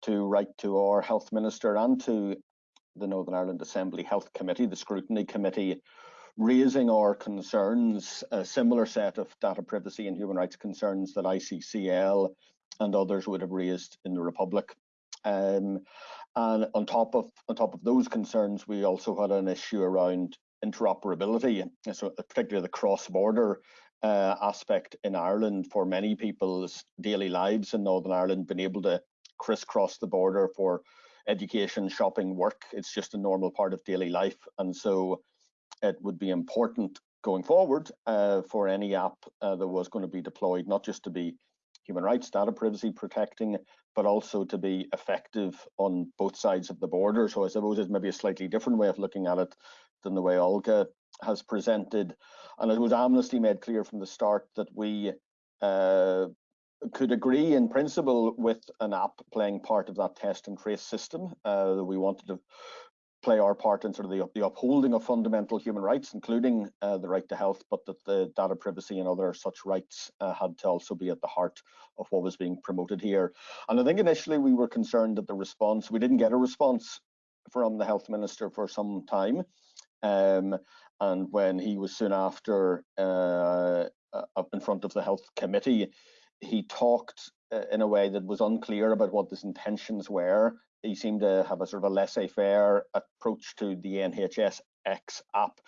to write to our health minister and to the Northern Ireland Assembly Health Committee, the Scrutiny Committee, raising our concerns, a similar set of data privacy and human rights concerns that ICCL and others would have raised in the Republic. Um, and on top of on top of those concerns, we also had an issue around interoperability, so particularly the cross-border uh, aspect in Ireland for many people's daily lives in Northern Ireland, being able to crisscross the border for education, shopping, work. It's just a normal part of daily life, and so it would be important going forward uh, for any app uh, that was going to be deployed, not just to be human rights, data privacy protecting, but also to be effective on both sides of the border. So I suppose it's maybe a slightly different way of looking at it than the way Olga has presented. And it was Amnesty made clear from the start that we uh, could agree in principle with an app playing part of that test and trace system. Uh, we wanted to play our part in sort of the, the upholding of fundamental human rights, including uh, the right to health, but that the data privacy and other such rights uh, had to also be at the heart of what was being promoted here. And I think initially we were concerned that the response, we didn't get a response from the health minister for some time. Um, and when he was soon after uh, up in front of the health committee, he talked uh, in a way that was unclear about what his intentions were he seemed to have a sort of a laissez-faire approach to the NHS X app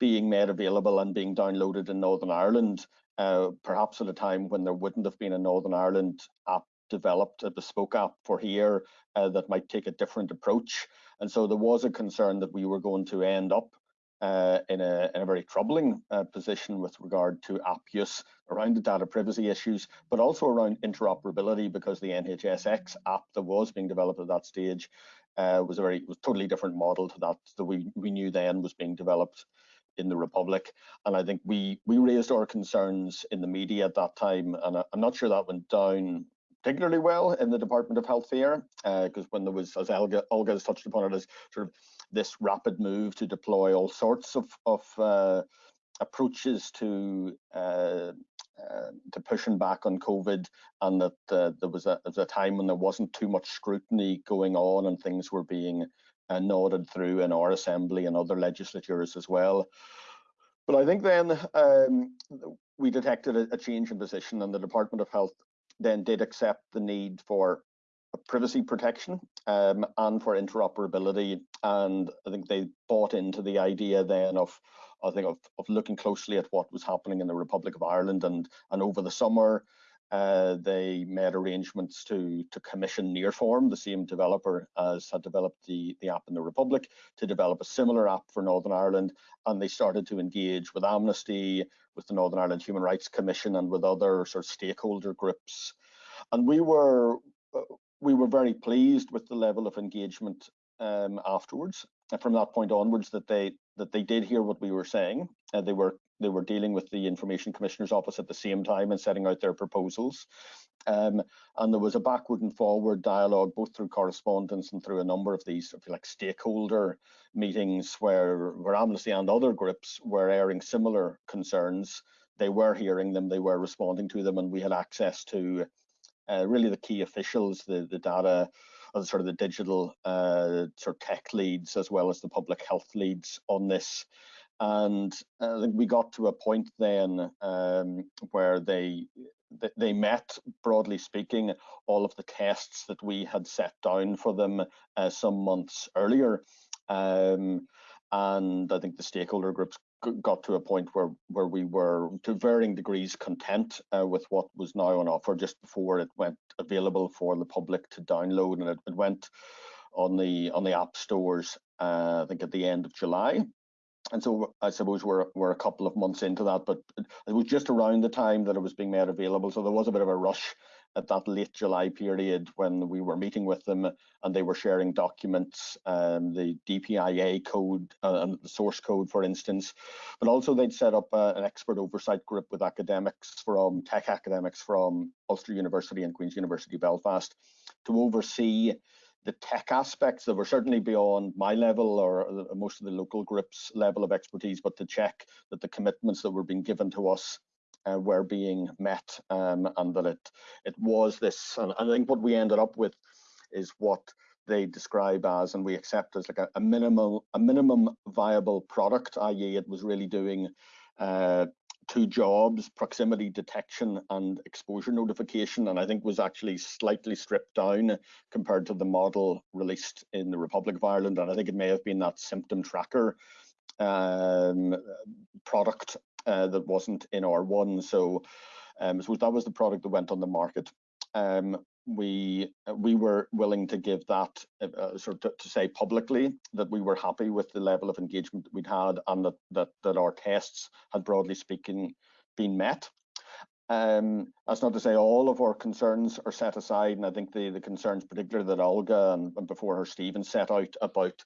being made available and being downloaded in Northern Ireland, uh, perhaps at a time when there wouldn't have been a Northern Ireland app developed, a bespoke app for here uh, that might take a different approach. And so there was a concern that we were going to end up uh, in, a, in, a, very troubling uh, position with regard to app use around the data privacy issues, but also around interoperability because the NHSX app that was being developed at that stage uh, was a very was totally different model to that that we, we knew then was being developed in the Republic. And I think we we raised our concerns in the media at that time, and I, am not sure that went down particularly well in the Department of Health here, because when there was, as Olga, Olga has touched upon it, as sort of this rapid move to deploy all sorts of, of uh, approaches to uh, uh, to pushing back on COVID, and that uh, there was a, a time when there wasn't too much scrutiny going on, and things were being uh, nodded through in our assembly and other legislatures as well. But I think then um, we detected a, a change in position, and the Department of Health then did accept the need for privacy protection um, and for interoperability. And I think they bought into the idea then of, I think, of, of looking closely at what was happening in the Republic of Ireland. And, and over the summer, uh, they made arrangements to to commission Nearform, the same developer as had developed the, the app in the Republic, to develop a similar app for Northern Ireland. And they started to engage with Amnesty, with the Northern Ireland Human Rights Commission, and with other sort of stakeholder groups. And we were uh, we were very pleased with the level of engagement um, afterwards. And from that point onwards, that they that they did hear what we were saying. Uh, they were they were dealing with the Information Commissioner's Office at the same time and setting out their proposals. Um, and there was a backward and forward dialogue, both through correspondence and through a number of these, if you like, stakeholder meetings where, where Amnesty and other groups were airing similar concerns. They were hearing them, they were responding to them, and we had access to uh, really the key officials, the, the data, uh, sort of the digital uh, sort of tech leads, as well as the public health leads on this. And uh, I think we got to a point then um, where they they met, broadly speaking, all of the tests that we had set down for them uh, some months earlier. Um, and I think the stakeholder groups got to a point where where we were to varying degrees content uh, with what was now on offer just before it went available for the public to download and it, it went on the on the app stores uh, I think at the end of July. And so I suppose we're we're a couple of months into that but it was just around the time that it was being made available so there was a bit of a rush at that late July period when we were meeting with them and they were sharing documents, um, the DPIA code uh, and the source code, for instance. But also they'd set up uh, an expert oversight group with academics from tech academics from Ulster University and Queen's University Belfast to oversee the tech aspects that were certainly beyond my level or uh, most of the local groups level of expertise, but to check that the commitments that were being given to us uh, were being met um, and that it it was this and I think what we ended up with is what they describe as and we accept as like a, a minimal a minimum viable product i.e. it was really doing uh, two jobs proximity detection and exposure notification and I think was actually slightly stripped down compared to the model released in the Republic of Ireland and I think it may have been that symptom tracker um, product uh, that wasn't in R1. So um, so that was the product that went on the market. Um, we we were willing to give that uh, uh sort of to, to, say publicly that we were happy with the level of engagement that we'd had and that that that our tests had broadly speaking been met. Um, that's not to say all of our concerns are set aside, and I think the the concerns, particularly that Olga and, and before her Stephen set out about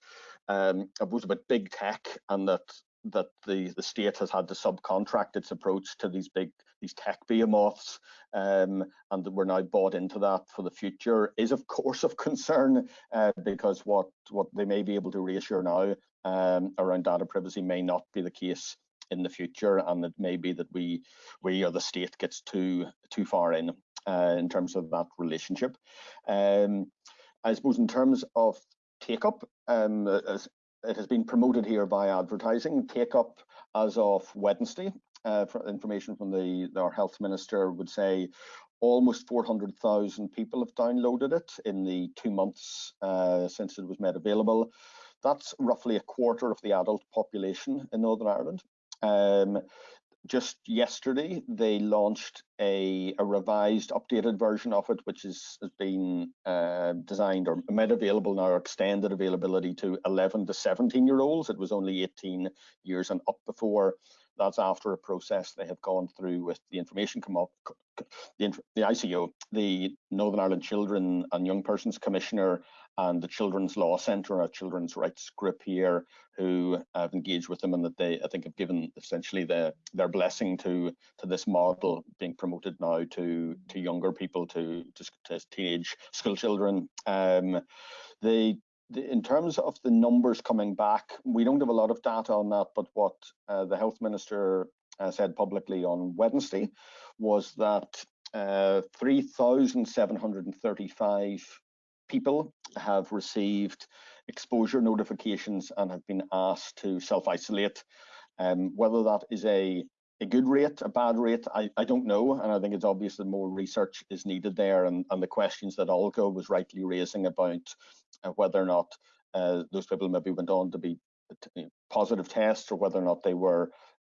um, about big tech and that that the the state has had to subcontract its approach to these big these tech behemoths um, and that we're now bought into that for the future is of course of concern uh, because what what they may be able to reassure now um, around data privacy may not be the case in the future and it may be that we we or the state gets too too far in uh, in terms of that relationship. Um, I suppose in terms of take up um, as it has been promoted here by advertising. Take up as of Wednesday. Uh, information from the our health minister would say almost 400,000 people have downloaded it in the two months uh, since it was made available. That's roughly a quarter of the adult population in Northern Ireland. Um, just yesterday they launched a, a revised updated version of it which is, has been uh, designed or made available now extended availability to 11 to 17 year olds. It was only 18 years and up before. That's after a process they have gone through with the information come up the, the ICO, the Northern Ireland Children and Young Persons Commissioner and the Children's Law Centre, a children's rights group here, who have engaged with them and that they, I think, have given essentially the, their blessing to to this model being promoted now to to younger people, to to, to teenage school children. Um, they in terms of the numbers coming back, we don't have a lot of data on that, but what uh, the health minister uh, said publicly on Wednesday was that uh, 3,735 people have received exposure notifications and have been asked to self-isolate. Um, whether that is a, a good rate, a bad rate, I, I don't know. And I think it's obvious that more research is needed there. And, and the questions that Olga was rightly raising about uh, whether or not uh, those people maybe went on to be positive tests or whether or not they were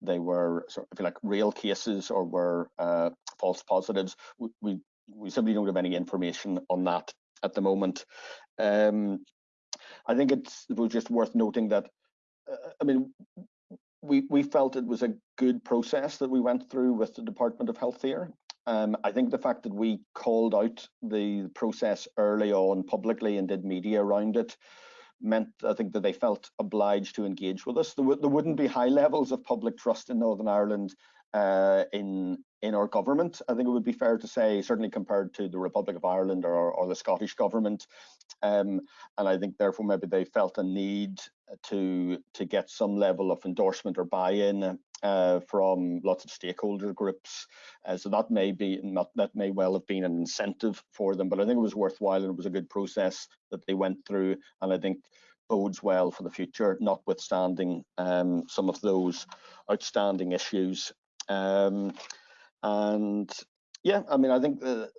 they were sort of, like, real cases or were uh, false positives. We, we, we simply don't have any information on that at the moment. Um, I think it's it was just worth noting that, uh, I mean, we we felt it was a good process that we went through with the Department of Health here. Um, I think the fact that we called out the process early on publicly and did media around it meant I think that they felt obliged to engage with us. There, there wouldn't be high levels of public trust in Northern Ireland uh, in in our government. I think it would be fair to say, certainly compared to the Republic of Ireland or, or the Scottish government, um, and I think therefore maybe they felt a need to to get some level of endorsement or buy-in uh, from lots of stakeholder groups. Uh, so that may be not that may well have been an incentive for them, but I think it was worthwhile and it was a good process that they went through, and I think bodes well for the future, notwithstanding um, some of those outstanding issues. Um, and yeah, I mean, I think the,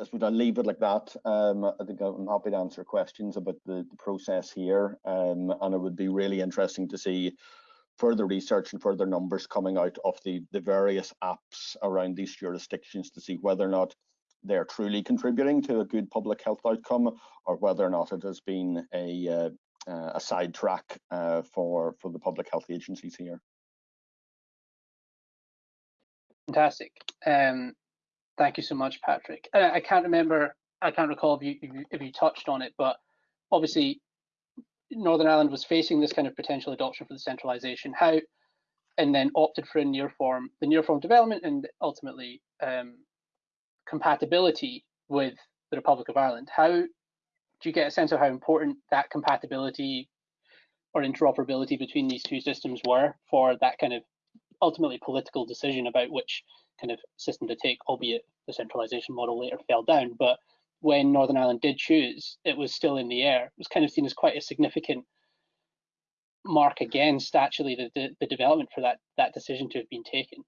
as we leave it like that, um, I think I'm happy to answer questions about the, the process here, um, and it would be really interesting to see further research and further numbers coming out of the, the various apps around these jurisdictions to see whether or not they're truly contributing to a good public health outcome or whether or not it has been a, uh, uh, a sidetrack uh, for, for the public health agencies here. Fantastic. Um, thank you so much, Patrick. Uh, I can't remember, I can't recall if you, if you, if you touched on it, but obviously Northern Ireland was facing this kind of potential adoption for the centralisation. How, and then opted for a Nearform, the Nearform development, and ultimately um, compatibility with the Republic of Ireland. How do you get a sense of how important that compatibility or interoperability between these two systems were for that kind of ultimately political decision about which kind of system to take, albeit the centralisation model later fell down. But when Northern Ireland did choose, it was still in the air. It was kind of seen as quite a significant mark against actually the, the, the development for that that decision to have been taken.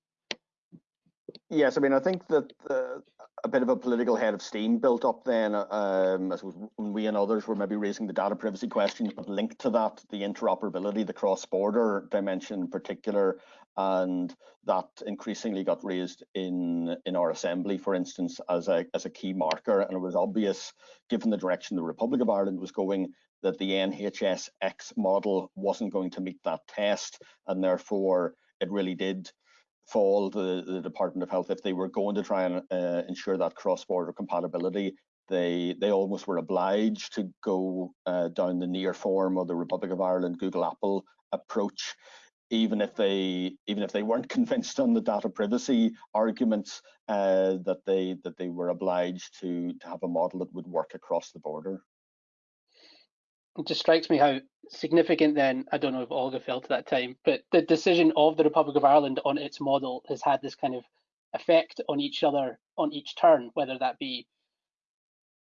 Yes, I mean, I think that uh, a bit of a political head of steam built up then, um, as we and others were maybe raising the data privacy questions, but linked to that, the interoperability, the cross-border dimension in particular, and that increasingly got raised in in our assembly, for instance, as a as a key marker, and it was obvious, given the direction the Republic of Ireland was going, that the NHSX model wasn't going to meet that test, and therefore it really did fall to the Department of Health if they were going to try and uh, ensure that cross-border compatibility. They they almost were obliged to go uh, down the Nearform of the Republic of Ireland Google Apple approach, even if they even if they weren't convinced on the data privacy arguments uh, that they that they were obliged to to have a model that would work across the border it just strikes me how significant then, I don't know if Olga felt at that time, but the decision of the Republic of Ireland on its model has had this kind of effect on each other on each turn, whether that be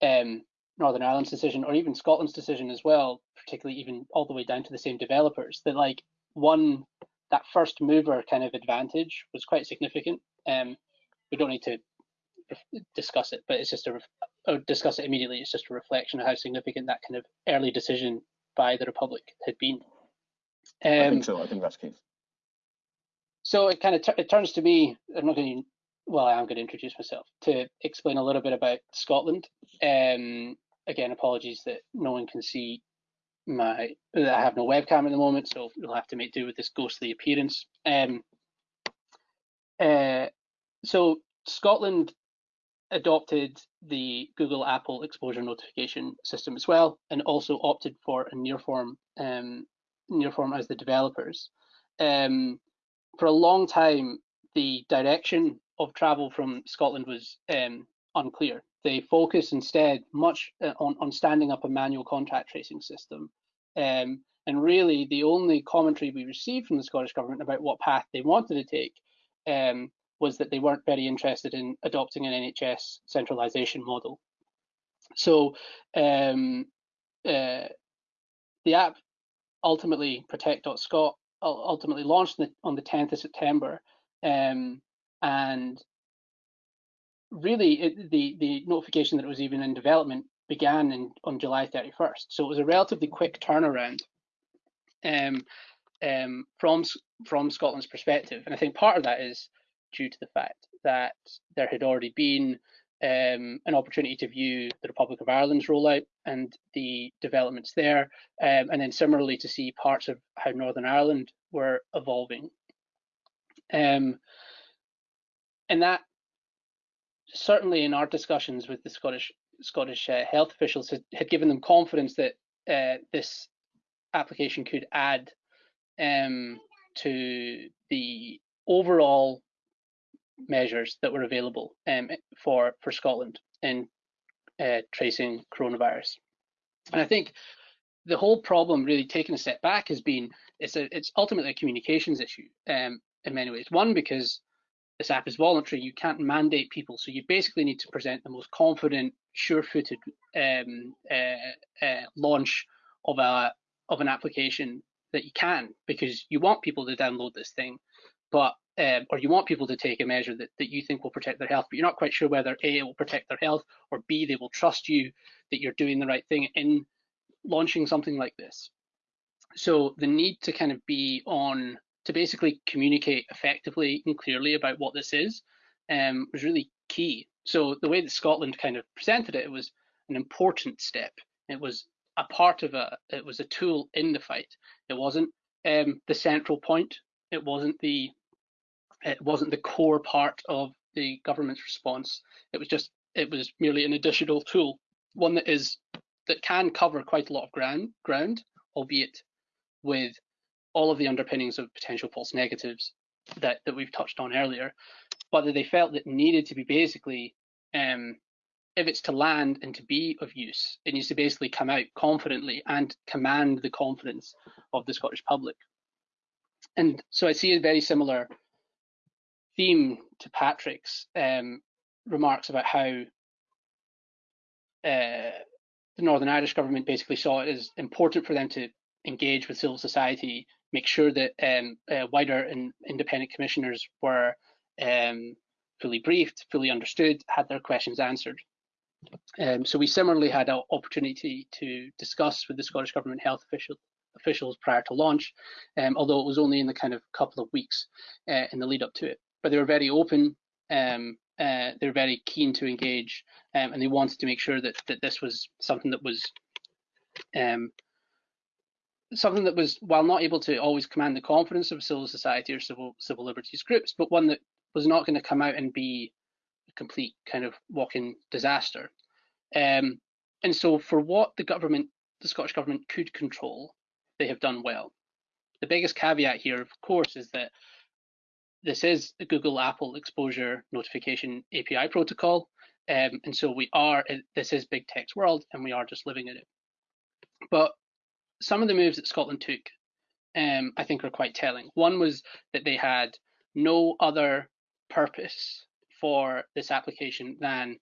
um, Northern Ireland's decision or even Scotland's decision as well, particularly even all the way down to the same developers, that like one, that first mover kind of advantage was quite significant. Um, we don't need to discuss it, but it's just a or discuss it immediately. It's just a reflection of how significant that kind of early decision by the Republic had been. Um, I think um, so. I think that's the case. So it kind of it turns to me. I'm not going to. Well, I am going to introduce myself to explain a little bit about Scotland. Um, again, apologies that no one can see my. I have no webcam at the moment, so you'll have to make do with this ghostly appearance. Um, uh, so Scotland adopted the Google Apple exposure notification system as well, and also opted for a Nearform um, Nearform as the developers. Um, for a long time, the direction of travel from Scotland was um, unclear. They focused instead much uh, on, on standing up a manual contact tracing system. Um, and really, the only commentary we received from the Scottish Government about what path they wanted to take um, was that they weren't very interested in adopting an NHS centralisation model. So um, uh, the app ultimately Protect.Scot ultimately launched on the 10th of September, um, and really it, the the notification that it was even in development began in, on July 31st. So it was a relatively quick turnaround um, um, from from Scotland's perspective. And I think part of that is due to the fact that there had already been um, an opportunity to view the Republic of Ireland's rollout and the developments there, um, and then similarly to see parts of how Northern Ireland were evolving. Um, and that certainly in our discussions with the Scottish Scottish uh, health officials had, had, given them confidence that uh, this application could add um, to the overall measures that were available um, for for Scotland in uh, tracing coronavirus. And I think the whole problem, really taking a step back, has been it's a it's ultimately a communications issue um, in many ways. One because this app is voluntary, you can't mandate people, so you basically need to present the most confident, sure-footed um, uh, uh, launch of a of an application that you can, because you want people to download this thing, but um, or you want people to take a measure that, that you think will protect their health, but you're not quite sure whether A, it will protect their health, or B, they will trust you that you're doing the right thing in launching something like this. So the need to kind of be on, to basically communicate effectively and clearly about what this is um, was really key. So the way that Scotland kind of presented it, it was an important step. It was a part of a, it was a tool in the fight. It wasn't um, the central point. It wasn't the it wasn't the core part of the government's response. It was just it was merely an additional tool, one that is that can cover quite a lot of ground ground, albeit with all of the underpinnings of potential false negatives that that we've touched on earlier. But that they felt that needed to be basically um, if it's to land and to be of use, it needs to basically come out confidently and command the confidence of the Scottish public. And so I see a very similar theme to Patrick's um, remarks about how uh, the Northern Irish government basically saw it as important for them to engage with civil society, make sure that um, uh, wider and independent commissioners were um, fully briefed, fully understood, had their questions answered. Um, so we similarly had an opportunity to discuss with the Scottish Government health official, officials prior to launch, um, although it was only in the kind of couple of weeks uh, in the lead up to it but they were very open. Um, uh, they're very keen to engage, um, and they wanted to make sure that that this was something that was um, something that was, while not able to always command the confidence of civil society or civil civil liberties groups, but one that was not going to come out and be a complete kind of walking disaster. Um, and so, for what the government, the Scottish government could control, they have done well. The biggest caveat here, of course, is that this is a Google Apple exposure notification API protocol. Um, and so we are, this is big tech's world and we are just living in it. But some of the moves that Scotland took, um, I think are quite telling. One was that they had no other purpose for this application than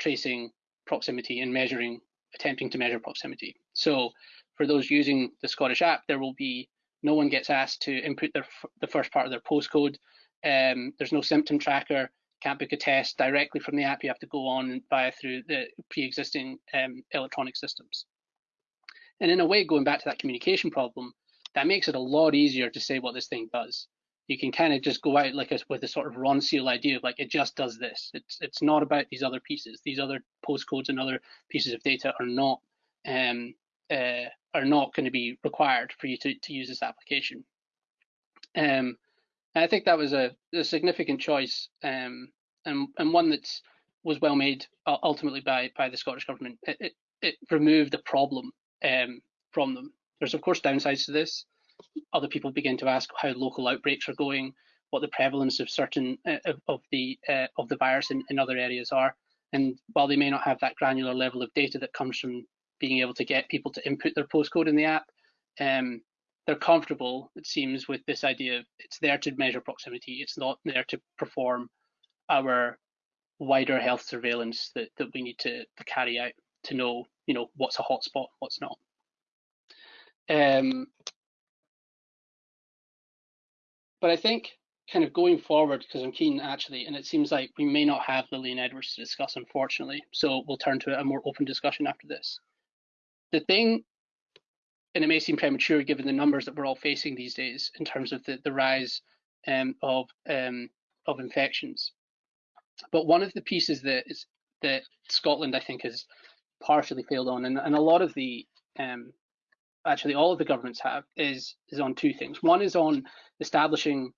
tracing proximity and measuring, attempting to measure proximity. So for those using the Scottish app, there will be no one gets asked to input their, the first part of their postcode. Um, there's no symptom tracker. Can't book a test directly from the app. You have to go on via through the pre-existing um, electronic systems. And in a way, going back to that communication problem, that makes it a lot easier to say what this thing does. You can kind of just go out like a, with a sort of Ronseal idea of like it just does this. It's it's not about these other pieces. These other postcodes and other pieces of data are not um, uh, are not going to be required for you to, to use this application. Um, and I think that was a, a significant choice um, and, and one that was well made ultimately by, by the Scottish Government. It, it, it removed the problem um, from them. There's, of course, downsides to this. Other people begin to ask how local outbreaks are going, what the prevalence of certain uh, of, of, the uh, of the virus in, in other areas are. And while they may not have that granular level of data that comes from being able to get people to input their postcode in the app, um, they're comfortable, it seems, with this idea of it's there to measure proximity. It's not there to perform our wider health surveillance that, that we need to, carry out to know, you know, what's a hotspot, what's not. Um, but I think kind of going forward, because I'm keen actually, and it seems like we may not have Lilian Edwards to discuss, unfortunately. So we'll turn to a more open discussion after this. The thing and it may seem premature given the numbers that we're all facing these days in terms of the, the rise um, of um, of infections. But one of the pieces that is that Scotland, I think, has partially failed on, and, and a lot of the um, actually all of the governments have is is on two things. One is on establishing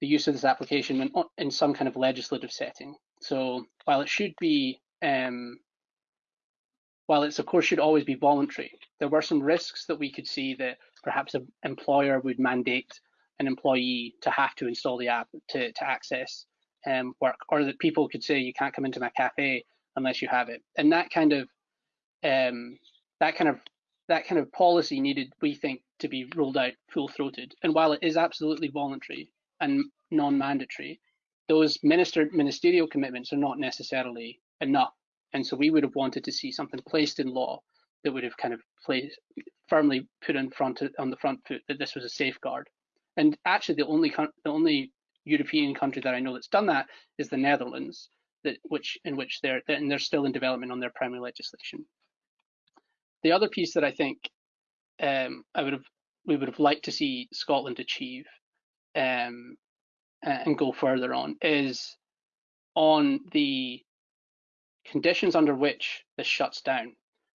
the use of this application in, in some kind of legislative setting. So while it should be um, while it's of course should always be voluntary, there were some risks that we could see that perhaps an employer would mandate an employee to have to install the app to, to access um, work, or that people could say you can't come into my cafe unless you have it. And that kind of um, that kind of that kind of policy needed, we think, to be rolled out full-throated. And while it is absolutely voluntary and non-mandatory, those minister ministerial commitments are not necessarily enough. And so we would have wanted to see something placed in law that would have kind of placed firmly put in front on the front foot that this was a safeguard. And actually, the only the only European country that I know that's done that is the Netherlands, that which in which they're and they're still in development on their primary legislation. The other piece that I think um, I would have we would have liked to see Scotland achieve um, and go further on is on the conditions under which this shuts down.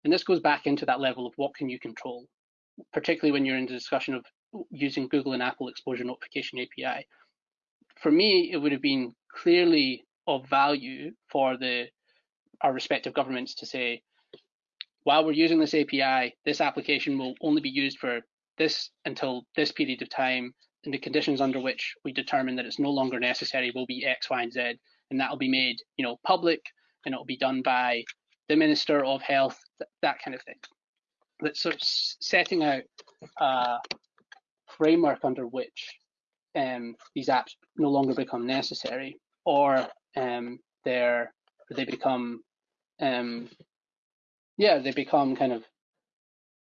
And this goes back into that level of what can you control, particularly when you're in the discussion of using Google and Apple exposure notification API. For me, it would have been clearly of value for the our respective governments to say, while we're using this API, this application will only be used for this until this period of time, and the conditions under which we determine that it's no longer necessary will be X, Y, and Z, and that will be made, you know, public and it'll be done by the Minister of Health, th that kind of thing. That's sort of setting out a framework under which um, these apps no longer become necessary, or um, they're they become um, yeah they become kind of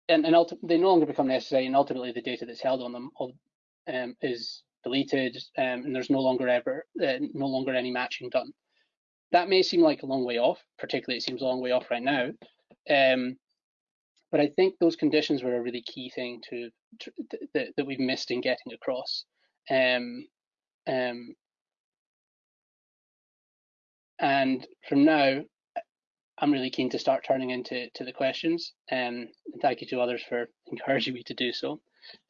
and, and they no longer become necessary, and ultimately the data that's held on them um, is deleted, um, and there's no longer ever uh, no longer any matching done that may seem like a long way off, particularly it seems a long way off right now. Um, but I think those conditions were a really key thing to, to that, that we've missed in getting across. Um, um, and from now, I'm really keen to start turning into to the questions. Um, and thank you to others for encouraging me to do so.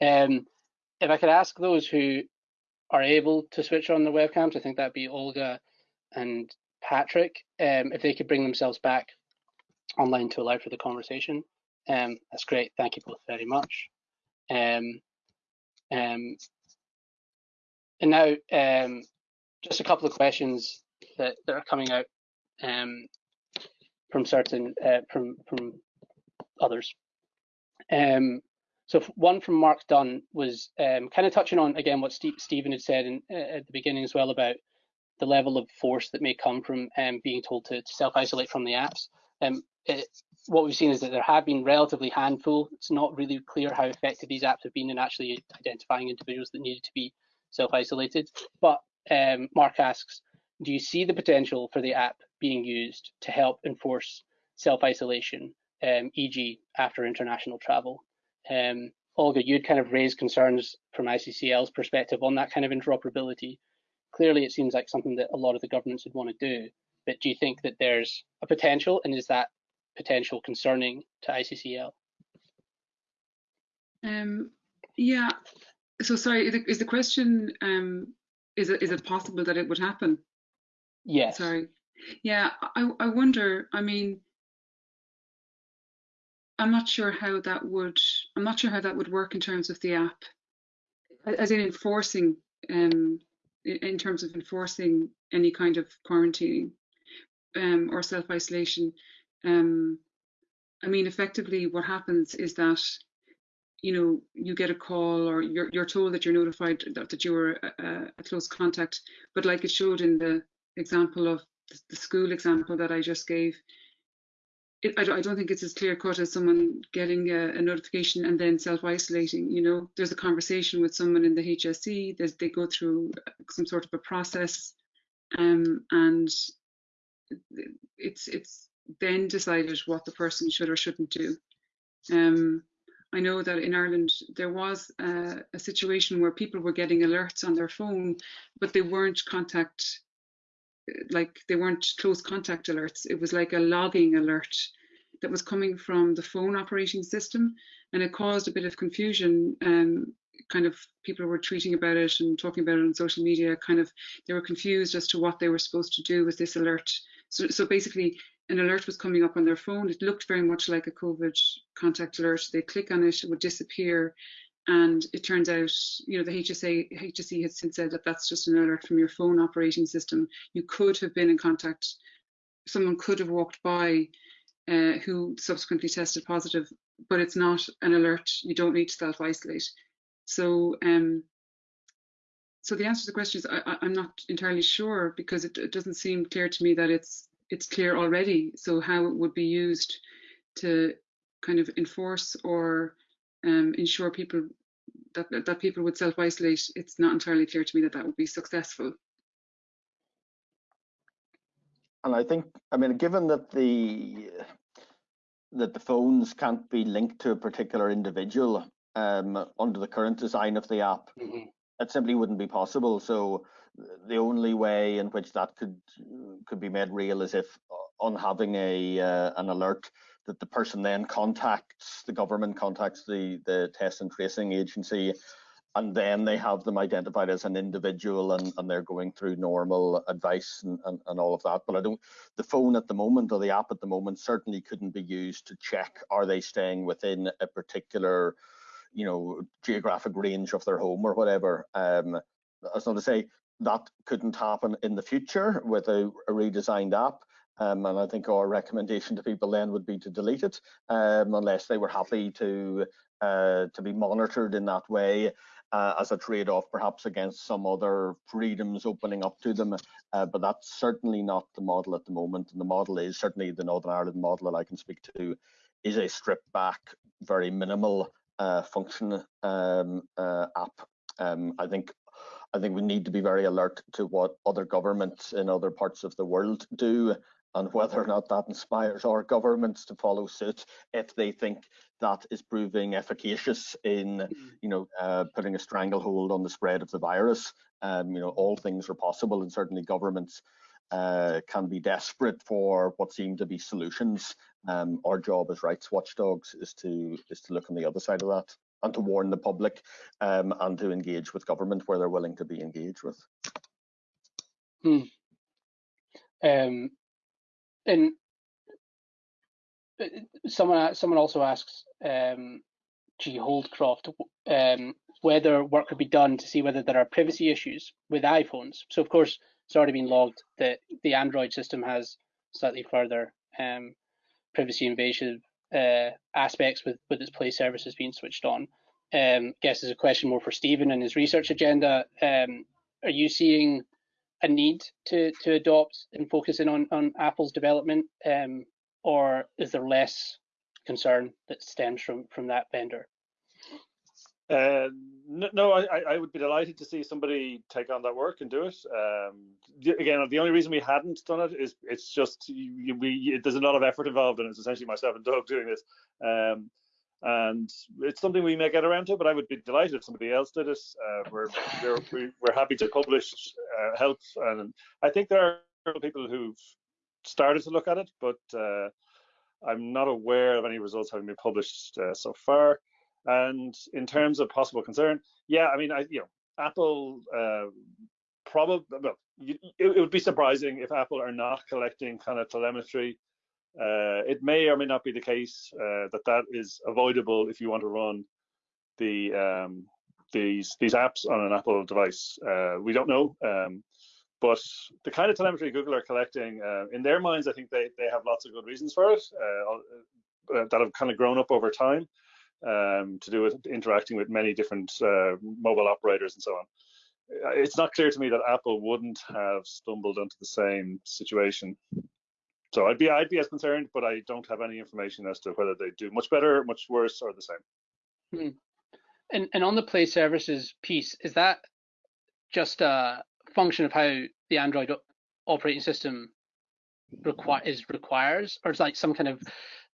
Um, if I could ask those who are able to switch on the webcams, I think that'd be Olga and Patrick, um, if they could bring themselves back online to allow for the conversation. Um, that's great. Thank you both very much. Um, um, and now, um, just a couple of questions that, that are coming out um, from certain uh, from from others. Um, so one from Mark Dunn was um, kind of touching on again what Stephen had said in, uh, at the beginning as well about the level of force that may come from um, being told to, to self-isolate from the apps. Um, it, what we've seen is that there have been relatively handful. It's not really clear how effective these apps have been in actually identifying individuals that needed to be self-isolated. But um, Mark asks, do you see the potential for the app being used to help enforce self-isolation, um, e.g. after international travel? Um, Olga, you'd kind of raised concerns from ICCL's perspective on that kind of interoperability clearly it seems like something that a lot of the governments would want to do. But do you think that there's a potential, and is that potential concerning to ICCL? Um, yeah. So sorry, is the question um, is it is it possible that it would happen? Yes. Sorry. Yeah, I I wonder. I mean, I'm not sure how that would. I'm not sure how that would work in terms of the app, as in enforcing um, in terms of enforcing any kind of quarantining um, or self-isolation. Um, I mean, effectively, what happens is that you know you get a call or you're you're told that you're notified that, that you were a, a close contact, but like it showed in the example of the school example that I just gave, it, I, don't, think it's as clear cut as someone getting a, a notification and then self isolating. You know, there's a conversation with someone in the HSE. There's, they go through some sort of a process, um, and it's it's then decided what the person should or shouldn't do. Um, I know that in Ireland there was uh, a situation where people were getting alerts on their phone, but they weren't contact, like they weren't close contact alerts. It was like a logging alert that was coming from the phone operating system, and it caused a bit of confusion. Um, kind of people were tweeting about it and talking about it on social media. Kind of they were confused as to what they were supposed to do with this alert. So, so basically, an alert was coming up on their phone. It looked very much like a COVID contact alert. They click on it, it would disappear. And it turns out, you know, the HSA, HSE has since said that that's just an alert from your phone operating system. You could have been in contact, someone could have walked by uh, who subsequently tested positive, but it's not an alert. You don't need to self isolate. So, um, so the answer to the question is I, am not entirely sure because it, it doesn't seem clear to me that it's it's clear already. So how it would be used to kind of enforce or um, ensure people that, that people would self-isolate, it's not entirely clear to me that that would be successful. And I think, I mean, given that the that the phones can't be linked to a particular individual um, under the current design of the app, mm -hmm. it simply wouldn't be possible. So the only way in which that could could be made real is if on having a uh, an alert that the person then contacts the government contacts the the test and tracing agency and then they have them identified as an individual and, and they're going through normal advice and, and, and all of that but i don't the phone at the moment or the app at the moment certainly couldn't be used to check are they staying within a particular you know geographic range of their home or whatever um as not to say that couldn't happen in the future with a, a redesigned app. Um, and I think our recommendation to people then would be to delete it um, unless they were happy to uh, to be monitored in that way uh, as a trade-off, perhaps against some other freedoms opening up to them. Uh, but that's certainly not the model at the moment. And the model is certainly the Northern Ireland model that I can speak to is a stripped back, very minimal uh, function um, uh, app. Um, I think I think we need to be very alert to what other governments in other parts of the world do and whether or not that inspires our governments to follow suit if they think that is proving efficacious in mm. you know uh, putting a stranglehold on the spread of the virus um, you know all things are possible and certainly governments uh, can be desperate for what seem to be solutions um, our job as rights watchdogs is to is to look on the other side of that and to warn the public um, and to engage with government where they're willing to be engaged with. Hmm. Um, and uh, someone someone also asks um, G Holdcroft um, whether work could be done to see whether there are privacy issues with iPhones. So of course it's already been logged that the Android system has slightly further um, privacy invasive uh, aspects with with its play services being switched on. Um, I guess is a question more for Stephen and his research agenda. Um, are you seeing a need to to adopt and focus in on on Apple's development, um, or is there less concern that stems from from that vendor? Uh, no, I, I would be delighted to see somebody take on that work and do it. Um, again, the only reason we hadn't done it is it's just we there's a lot of effort involved, and it's essentially myself and Doug doing this. Um, and it's something we may get around to, but I would be delighted if somebody else did it. Uh, we're, we're we're happy to publish uh, help, and I think there are people who've started to look at it, but uh, I'm not aware of any results having been published uh, so far. And in terms of possible concern, yeah, I mean, I you know, Apple uh, probably well, it, it, would be surprising if Apple are not collecting kind of telemetry. Uh, it may or may not be the case uh, that that is avoidable if you want to run the um, these these apps on an Apple device. Uh, we don't know. Um, but the kind of telemetry Google are collecting, uh, in their minds, I think they, they have lots of good reasons for it uh, that have kind of grown up over time um, to do with interacting with many different uh, mobile operators and so on. It's not clear to me that Apple wouldn't have stumbled into the same situation. So I'd be I'd be as concerned, but I don't have any information as to whether they do much better, much worse, or the same. Hmm. And and on the Play Services piece, is that just a function of how the Android operating system require is requires, or is like some kind of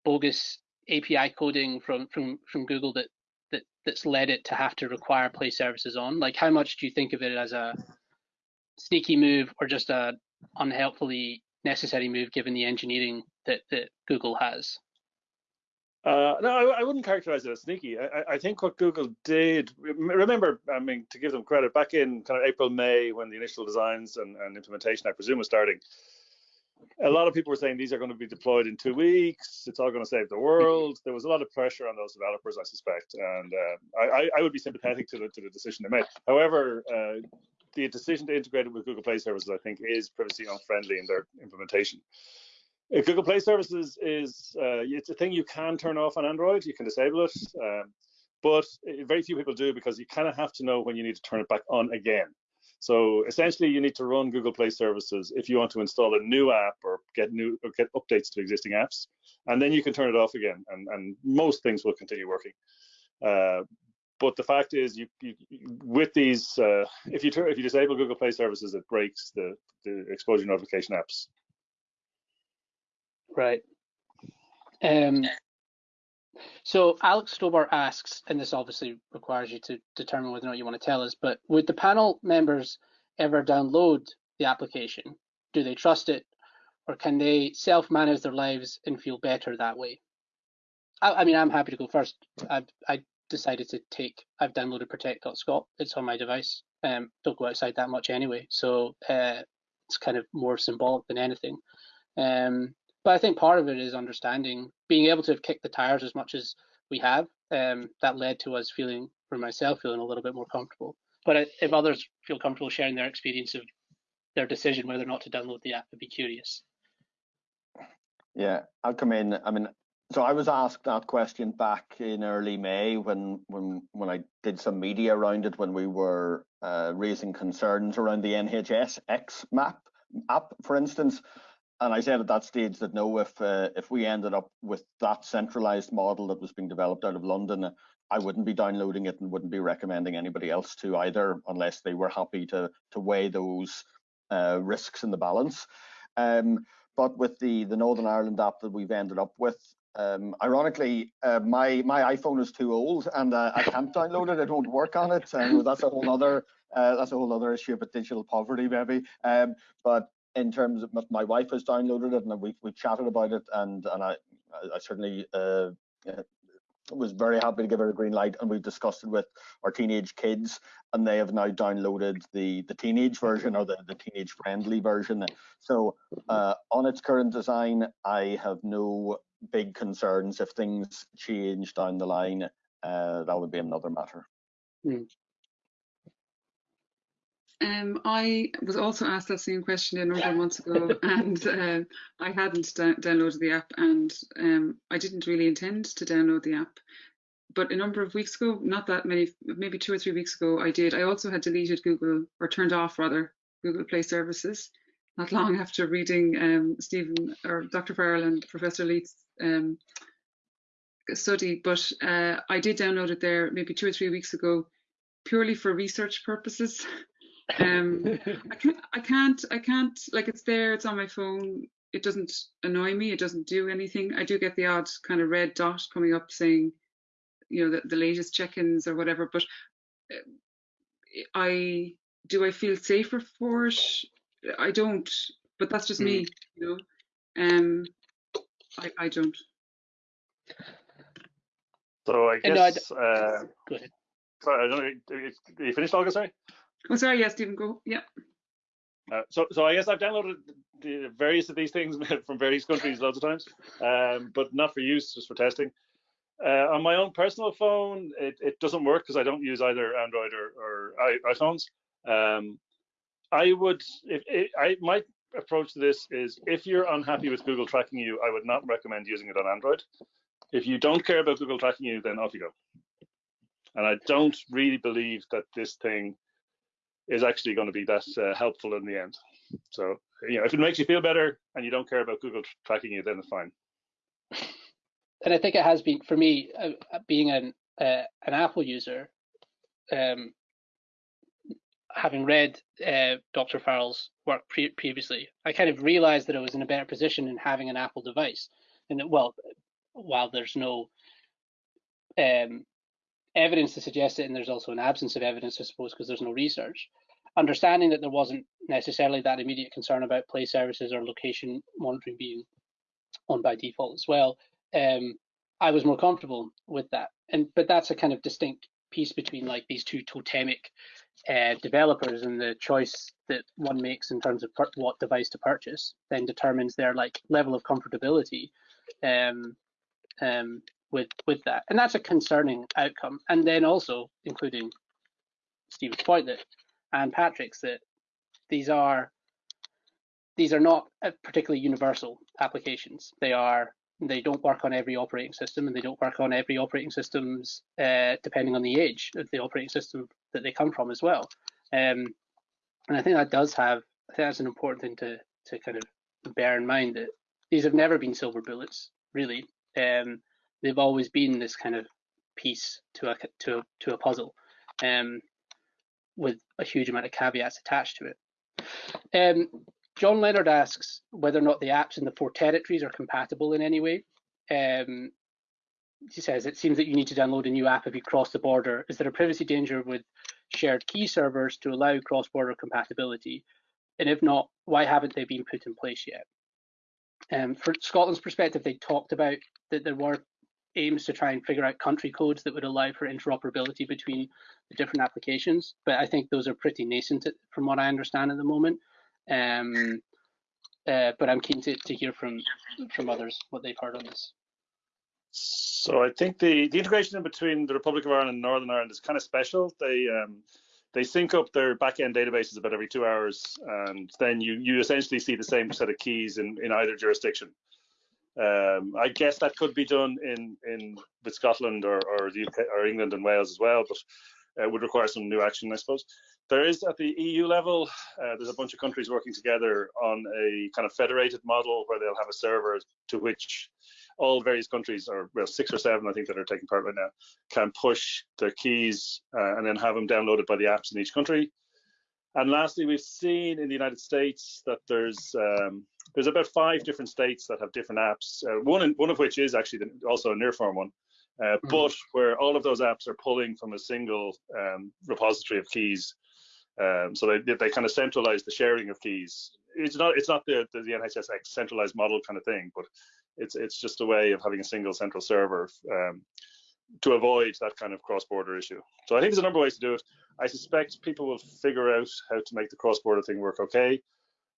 bogus API coding from from from Google that that that's led it to have to require play services on? Like, how much do you think of it as a sneaky move or just a unhelpfully necessary move given the engineering that that Google has? Uh, no, I, I, wouldn't characterize it as sneaky. I, I, think what Google did, remember, I mean, to give them credit, back in kind of April, May, when the initial designs and, and implementation, I presume, was starting, a lot of people were saying these are going to be deployed in two weeks. It's all going to save the world. There was a lot of pressure on those developers, I suspect, and uh, I, I, would be sympathetic to the, to the decision they made. However, uh, the decision to integrate it with Google Play Services, I think, is privacy unfriendly in their implementation. Google Play Services is uh, it's a thing you can turn off on Android. You can disable it, um, but very few people do because you kind of have to know when you need to turn it back on again. So essentially, you need to run Google Play Services if you want to install a new app or get new or get updates to existing apps, and then you can turn it off again, and, and most things will continue working. Uh, but the fact is, you, you with these, uh, if you if you disable Google Play Services, it breaks the the exposure notification apps. Right. Um, so Alex Stobar asks, and this obviously requires you to determine whether or not you want to tell us, but would the panel members ever download the application? Do they trust it, or can they self-manage their lives and feel better that way? I, I mean, I'm happy to go first. I've I decided to take. I've downloaded Protect.Scot. It's on my device. Um, don't go outside that much anyway, so uh, it's kind of more symbolic than anything. Um, but I think part of it is understanding, being able to have kicked the tires as much as we have. Um, that led to us feeling, for myself, feeling a little bit more comfortable. But if others feel comfortable sharing their experience of their decision whether or not to download the app, I'd be curious. Yeah, I'll come in. I mean, so I was asked that question back in early May when when when I did some media around it when we were uh, raising concerns around the NHS X map app, for instance. And I said at that stage that no, if uh, if we ended up with that centralized model that was being developed out of London, I wouldn't be downloading it and wouldn't be recommending anybody else to either, unless they were happy to to weigh those uh, risks in the balance. Um, but with the the Northern Ireland app that we've ended up with, um, ironically, uh, my my iPhone is too old and uh, I can't download it. It won't work on it, and that's a whole other uh, that's a whole other issue about digital poverty, maybe. Um, but in terms of my wife has downloaded it and we've, we've chatted about it and and I I certainly uh, was very happy to give her a green light and we've discussed it with our teenage kids and they have now downloaded the the teenage version or the, the teenage friendly version so uh, on its current design I have no big concerns if things change down the line uh, that would be another matter. Mm. Um, I was also asked that same question a number of months ago, and uh, I hadn't downloaded the app, and um, I didn't really intend to download the app. But a number of weeks ago, not that many, maybe two or three weeks ago, I did. I also had deleted Google, or turned off rather, Google Play Services, not long after reading um, Stephen or Dr. Farrell and Professor Leith's um, study. But uh, I did download it there maybe two or three weeks ago, purely for research purposes. Um, I can't, I can't, I can't, like it's there, it's on my phone. It doesn't annoy me. It doesn't do anything. I do get the odd kind of red dot coming up saying, you know, the, the latest check-ins or whatever. But uh, I, do I feel safer for it? I don't, but that's just mm. me, you know. Um, I, I don't. So I guess. No, I uh, Go ahead. Sorry, I don't know. You finished, Olga? Sorry. Oh, sorry. Yes, Stephen, go. Yeah. Uh, so, so I guess I've downloaded the various of these things from various countries loads of times, um, but not for use, just for testing. Uh, on my own personal phone, it, it doesn't work because I don't use either Android or, or iPhones. Um, I would, if it, I my approach to this is, if you're unhappy with Google tracking you, I would not recommend using it on Android. If you don't care about Google tracking you, then off you go. And I don't really believe that this thing is actually going to be that uh, helpful in the end. So, you know, if it makes you feel better and you don't care about Google tracking you, then it's fine. And I think it has been for me, uh, uh being an uh, an Apple user, um, having read uh, Dr. Farrell's work pre previously, I kind of realized that I was in a better position in having an Apple device. And that, well, while there's no um, evidence to suggest it, and there's also an absence of evidence, I suppose, because there's no research. Understanding that there wasn't necessarily that immediate concern about play services or location monitoring being on by default as well, um, I was more comfortable with that. And but that's a kind of distinct piece between like these two totemic uh, developers and the choice that one makes in terms of what device to purchase then determines their like level of comfortability um, um, with with that, and that's a concerning outcome. And then also including Stephen's point that and Patrick's that these are these are not particularly universal applications. They are they don't work on every operating system, and they don't work on every operating systems uh, depending on the age of the operating system that they come from as well. Um, and I think that does have I think that's an important thing to to kind of bear in mind that these have never been silver bullets, really. Um, they've always been this kind of piece to a to a, to a puzzle, um, with a huge amount of caveats attached to it. Um, John Leonard asks whether or not the apps in the four territories are compatible in any way. Um, he says it seems that you need to download a new app if you cross the border. Is there a privacy danger with shared key servers to allow cross-border compatibility? And if not, why haven't they been put in place yet? Um, for Scotland's perspective, they talked about that there were aims to try and figure out country codes that would allow for interoperability between the different applications, but I think those are pretty nascent from what I understand at the moment. Um, uh, but I'm keen to, to hear from from others what they've heard on this. So I think the, the integration between the Republic of Ireland and Northern Ireland is kind of special. They um, they sync up their back-end databases about every two hours, and then you you essentially see the same set of keys in, in either jurisdiction. Um, I guess that could be done in in with Scotland or or the UK or England and Wales as well, but it would require some new action, I suppose. There is at the EU level, uh, there's a bunch of countries working together on a kind of federated model where they'll have a server to which all various countries, or well, six or seven, I think, that are taking part right now, can push their keys uh, and then have them downloaded by the apps in each country. And lastly, we've seen in the United States that there's um, there's about five different states that have different apps. Uh, one in, one of which is actually the, also a Nearform one, uh, mm-hmm. but where all of those apps are pulling from a single um, repository of keys. Um, so they they kind of centralize the sharing of keys. It's not it's not the, the the NHSX centralized model kind of thing, but it's it's just a way of having a single central server um, to avoid that kind of cross-border issue. So I think there's a number of ways to do it. I suspect people will figure out how to make the cross-border thing work okay.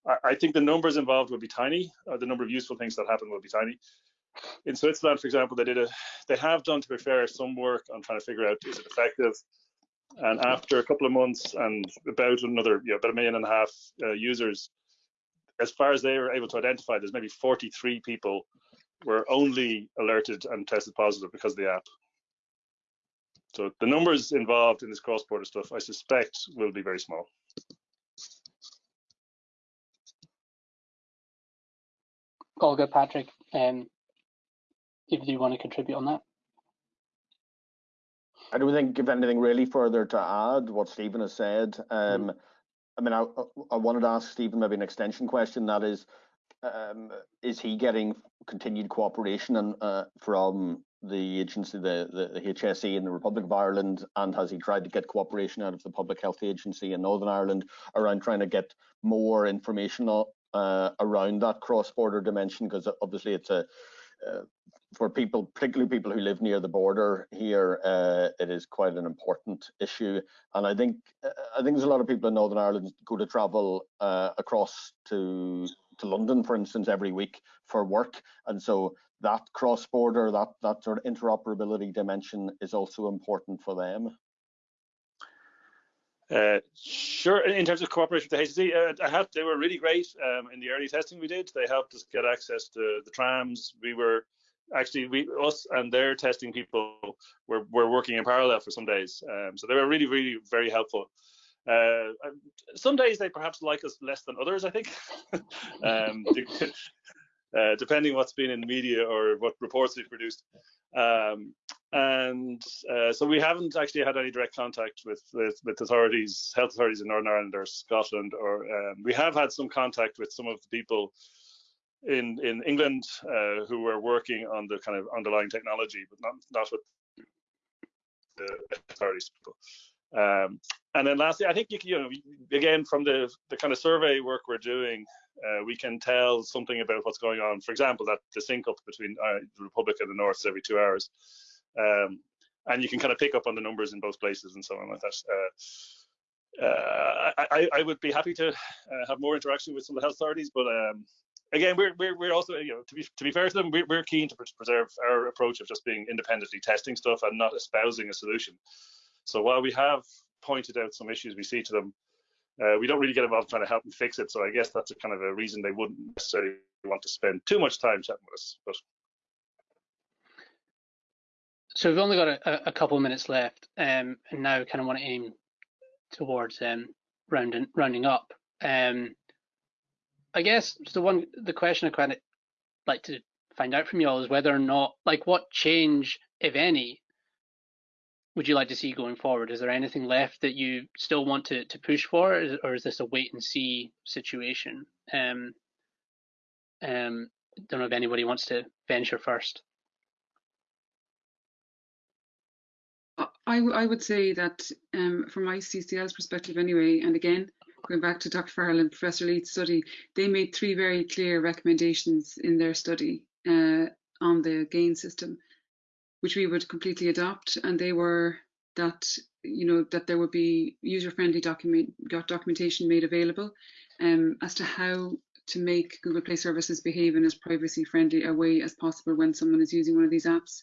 I, I think the numbers involved will be tiny. The number of useful things that happen will be tiny. In Switzerland, for example, they did a, they have done, to be fair, some work on trying to figure out is it effective. And after a couple of months and about another, you know, about a million and a half uh, users, as far as they were able to identify, there's maybe 43 people were only alerted and tested positive because of the app. So the numbers involved in this cross-border stuff, I suspect, will be very small. All good, Patrick. Um, if you want to contribute on that. I don't think give anything really further to add what Stephen has said. Um, mm. I mean, I, I wanted to ask Stephen maybe an extension question. That is, um, is he getting continued cooperation and, uh, from the agency, the, the, the HSE in the Republic of Ireland, and has he tried to get cooperation out of the Public Health Agency in Northern Ireland around trying to get more information uh, around that cross-border dimension? Because obviously it's a uh, for people, particularly people who live near the border here, uh, it is quite an important issue. And I think uh, I think there's a lot of people in Northern Ireland go to travel uh, across to to London, for instance, every week for work, and so that cross-border, that that sort of interoperability dimension is also important for them. Uh, sure. In terms of cooperation with the HSE, uh, I they were really great um, in the early testing we did. They helped us get access to the trams. We were actually we us and their testing people were, were working in parallel for some days. Um, so they were really, really very helpful. Uh, some days they perhaps like us less than others, I think, um, uh, depending what's been in the media or what reports we've produced. Um, and uh, so we haven't actually had any direct contact with, with, with authorities, health authorities in Northern Ireland or Scotland, or um, we have had some contact with some of the people in in England uh, who were working on the kind of underlying technology, but not not with the authorities. Um, and then lastly, I think you, you know again from the the kind of survey work we're doing, uh, we can tell something about what's going on. For example, that the sync up between uh, the Republic and the North is every two hours, um, and you can kind of pick up on the numbers in both places and so on like that. Uh, uh I, I, would be happy to uh, have more interaction with some of the health authorities, but um, again, we're, we're, we're also, you know, to be, to be fair to them, we're, we're keen to preserve our approach of just being independently testing stuff and not espousing a solution. So while we have pointed out some issues we see to them, uh, we don't really get involved trying to help them fix it. So I guess that's a kind of a reason they wouldn't necessarily want to spend too much time chatting with us. But so we've only got a, a couple of minutes left, um, and now kind of want to aim towards um, rounding rounding up. Um, I guess the one the question I kind of like to find out from you all is whether or not like what change, if any, would you like to see going forward? Is there anything left that you still want to, to push for, or is, this a wait and see situation? Um, um, don't know if anybody wants to venture first. I, I would say that um, from ICCL's perspective anyway, and again, going back to Dr. Farrell and Professor Leith's study, they made three very clear recommendations in their study uh, on the GAEN system which we would completely adopt, and they were that you know that there would be user-friendly document got documentation made available um, as to how to make Google Play services behave in as privacy-friendly a way as possible when someone is using one of these apps.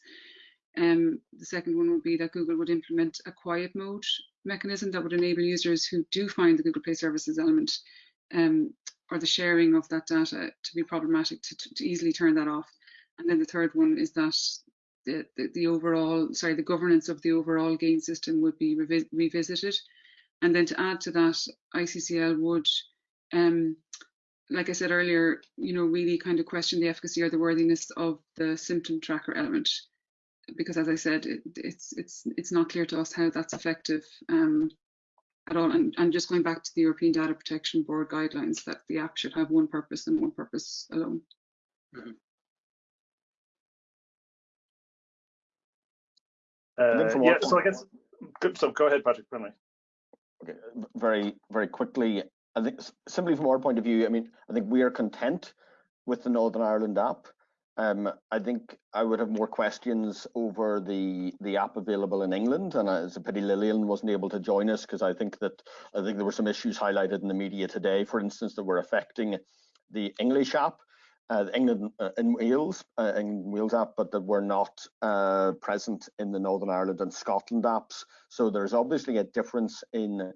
Um, the second one would be that Google would implement a quiet mode mechanism that would enable users who do find the Google Play services element um, or the sharing of that data to be problematic to, to, to easily turn that off. And then the third one is that the, the, overall, sorry, the governance of the overall GAEN system would be revi revisited. And then to add to that, ICCL would, um, like I said earlier, you know, really kind of question the efficacy or the worthiness of the symptom tracker element, because as I said, it, it's it's it's not clear to us how that's effective um, at all. And, and just going back to the European Data Protection Board guidelines, that the app should have one purpose and one purpose alone. Mm -hmm. Uh, yeah, so I guess, good, so go ahead, Patrick, friendly. Okay, very, very quickly, I think simply from our point of view, I mean, I think we are content with the Northern Ireland app. Um, I think I would have more questions over the the app available in England, and it's a pity Lilian wasn't able to join us because I think that I think there were some issues highlighted in the media today, for instance, that were affecting the English app uh, England uh, in Wales, uh, Wales app, but that were not uh, present in the Northern Ireland and Scotland apps. So there's obviously a difference in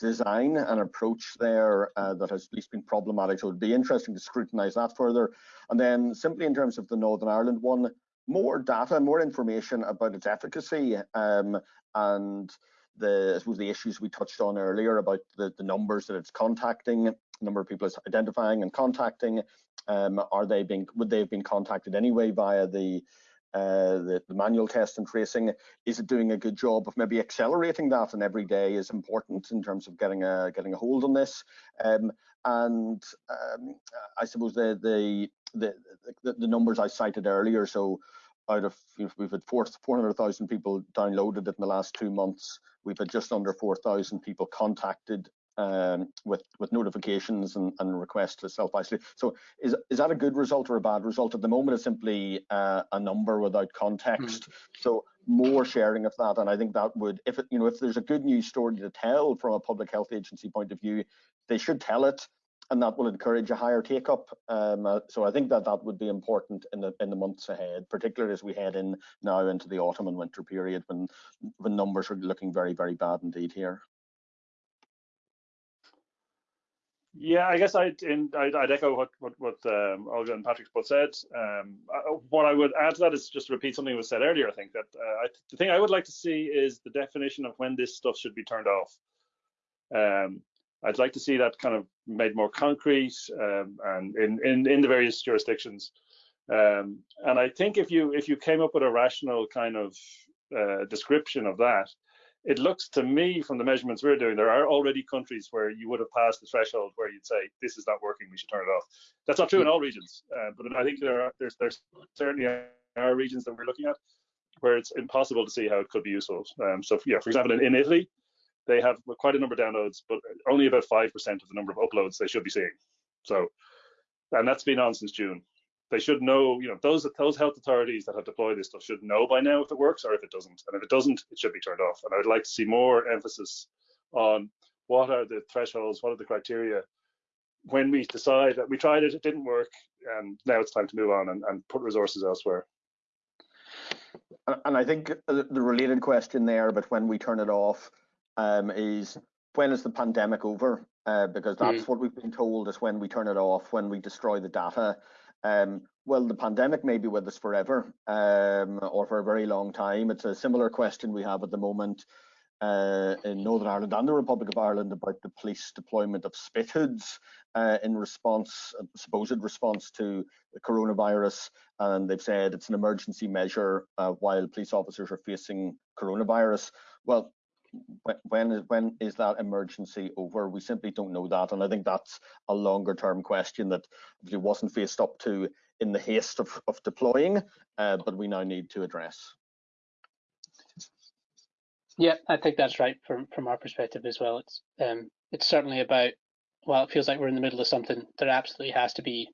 design and approach there uh, that has at least been problematic. So it'd be interesting to scrutinise that further. And then simply in terms of the Northern Ireland one, more data, more information about its efficacy um, and the I suppose the issues we touched on earlier about the, the numbers that it's contacting, number of people it's identifying and contacting, um, are they being would they have been contacted anyway via the uh, the, the, manual test and tracing? Is it doing a good job of maybe accelerating that? And every day is important in terms of getting a getting a hold on this. Um, and um, I suppose the, the the, the the numbers I cited earlier so out of we've had 400,000 people downloaded it in the last two months. We've had just under 4,000 people contacted um, with with notifications and, and requests to self isolate. So is is that a good result or a bad result? At the moment, it's simply uh, a number without context. Mm. So more sharing of that, and I think that would, if it, you know, if there's a good news story to tell from a public health agency point of view, they should tell it, and that will encourage a higher take up. Um, uh, so I think that that would be important in the in the months ahead, particularly as we head in now into the autumn and winter period when when numbers are looking very very bad indeed here. Yeah, I guess I'd, in, I'd, I'd echo what what, what um, Olga and Patrick both said. Um, I, what I would add to that is just repeat something was said earlier. I think that uh, I, the thing I would like to see is the definition of when this stuff should be turned off. Um, I'd like to see that kind of made more concrete um, and in, in in the various jurisdictions. Um, and I think if you if you came up with a rational kind of uh, description of that, it looks to me from the measurements we're doing, there are already countries where you would have passed the threshold where you'd say, this is not working, we should turn it off. That's not true in all regions, uh, but I think there are there's, there's certainly are regions that we're looking at where it's impossible to see how it could be useful. Um, so yeah, for example, in, in Italy, they have quite a number of downloads, but only about 5% of the number of uploads they should be seeing. So, and that's been on since June. They should know, you know, those those health authorities that have deployed this stuff should know by now if it works or if it doesn't. And if it doesn't, it should be turned off. And I would like to see more emphasis on what are the thresholds, what are the criteria when we decide that we tried it, it didn't work, and now it's time to move on and, and put resources elsewhere. And I think the related question there, but when we turn it off, um, is when is the pandemic over? Uh, because that's mm. what we've been told is when we turn it off, when we destroy the data. Um, well, the pandemic may be with us forever um, or for a very long time. It's a similar question we have at the moment uh, in Northern Ireland and the Republic of Ireland about the police deployment of spit hoods uh, in response, supposed response to the coronavirus. And they've said it's an emergency measure uh, while police officers are facing coronavirus. Well, when is when is that emergency over? We simply don't know that, and I think that's a longer term question that wasn't faced up to in the haste of, of deploying, uh, but we now need to address. Yeah, I think that's right from from our perspective as well. It's um, it's certainly about well, it feels like we're in the middle of something. There absolutely has to be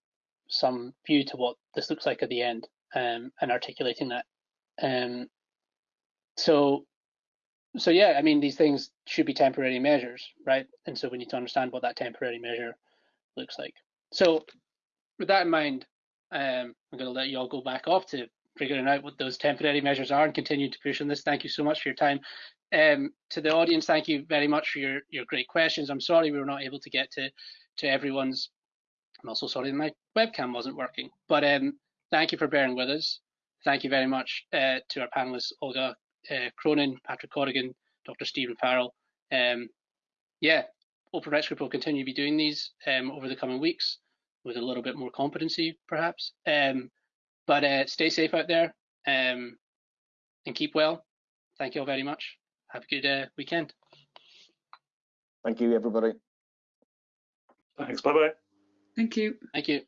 some view to what this looks like at the end, um, and articulating that. Um, so, so yeah, I mean, these things should be temporary measures, right? And so we need to understand what that temporary measure looks like. So, with that in mind, um, I'm going to let you all go back off to figuring out what those temporary measures are and continue to push on this. Thank you so much for your time. Um, to the audience, thank you very much for your, your great questions. I'm sorry we were not able to get to, to everyone's. I'm also sorry that my webcam wasn't working, but um, thank you for bearing with us. Thank you very much uh, to our panelists, Olga uh, Cronin, Patrick Corrigan, Dr. Stephen Farrell. Um, yeah, Open Rights Group will continue to be doing these um, over the coming weeks with a little bit more competency, perhaps. Um, but uh, stay safe out there um, and keep well. Thank you all very much. Have a good uh, weekend. Thank you, everybody. Thanks. Bye bye. Thank you. Thank you.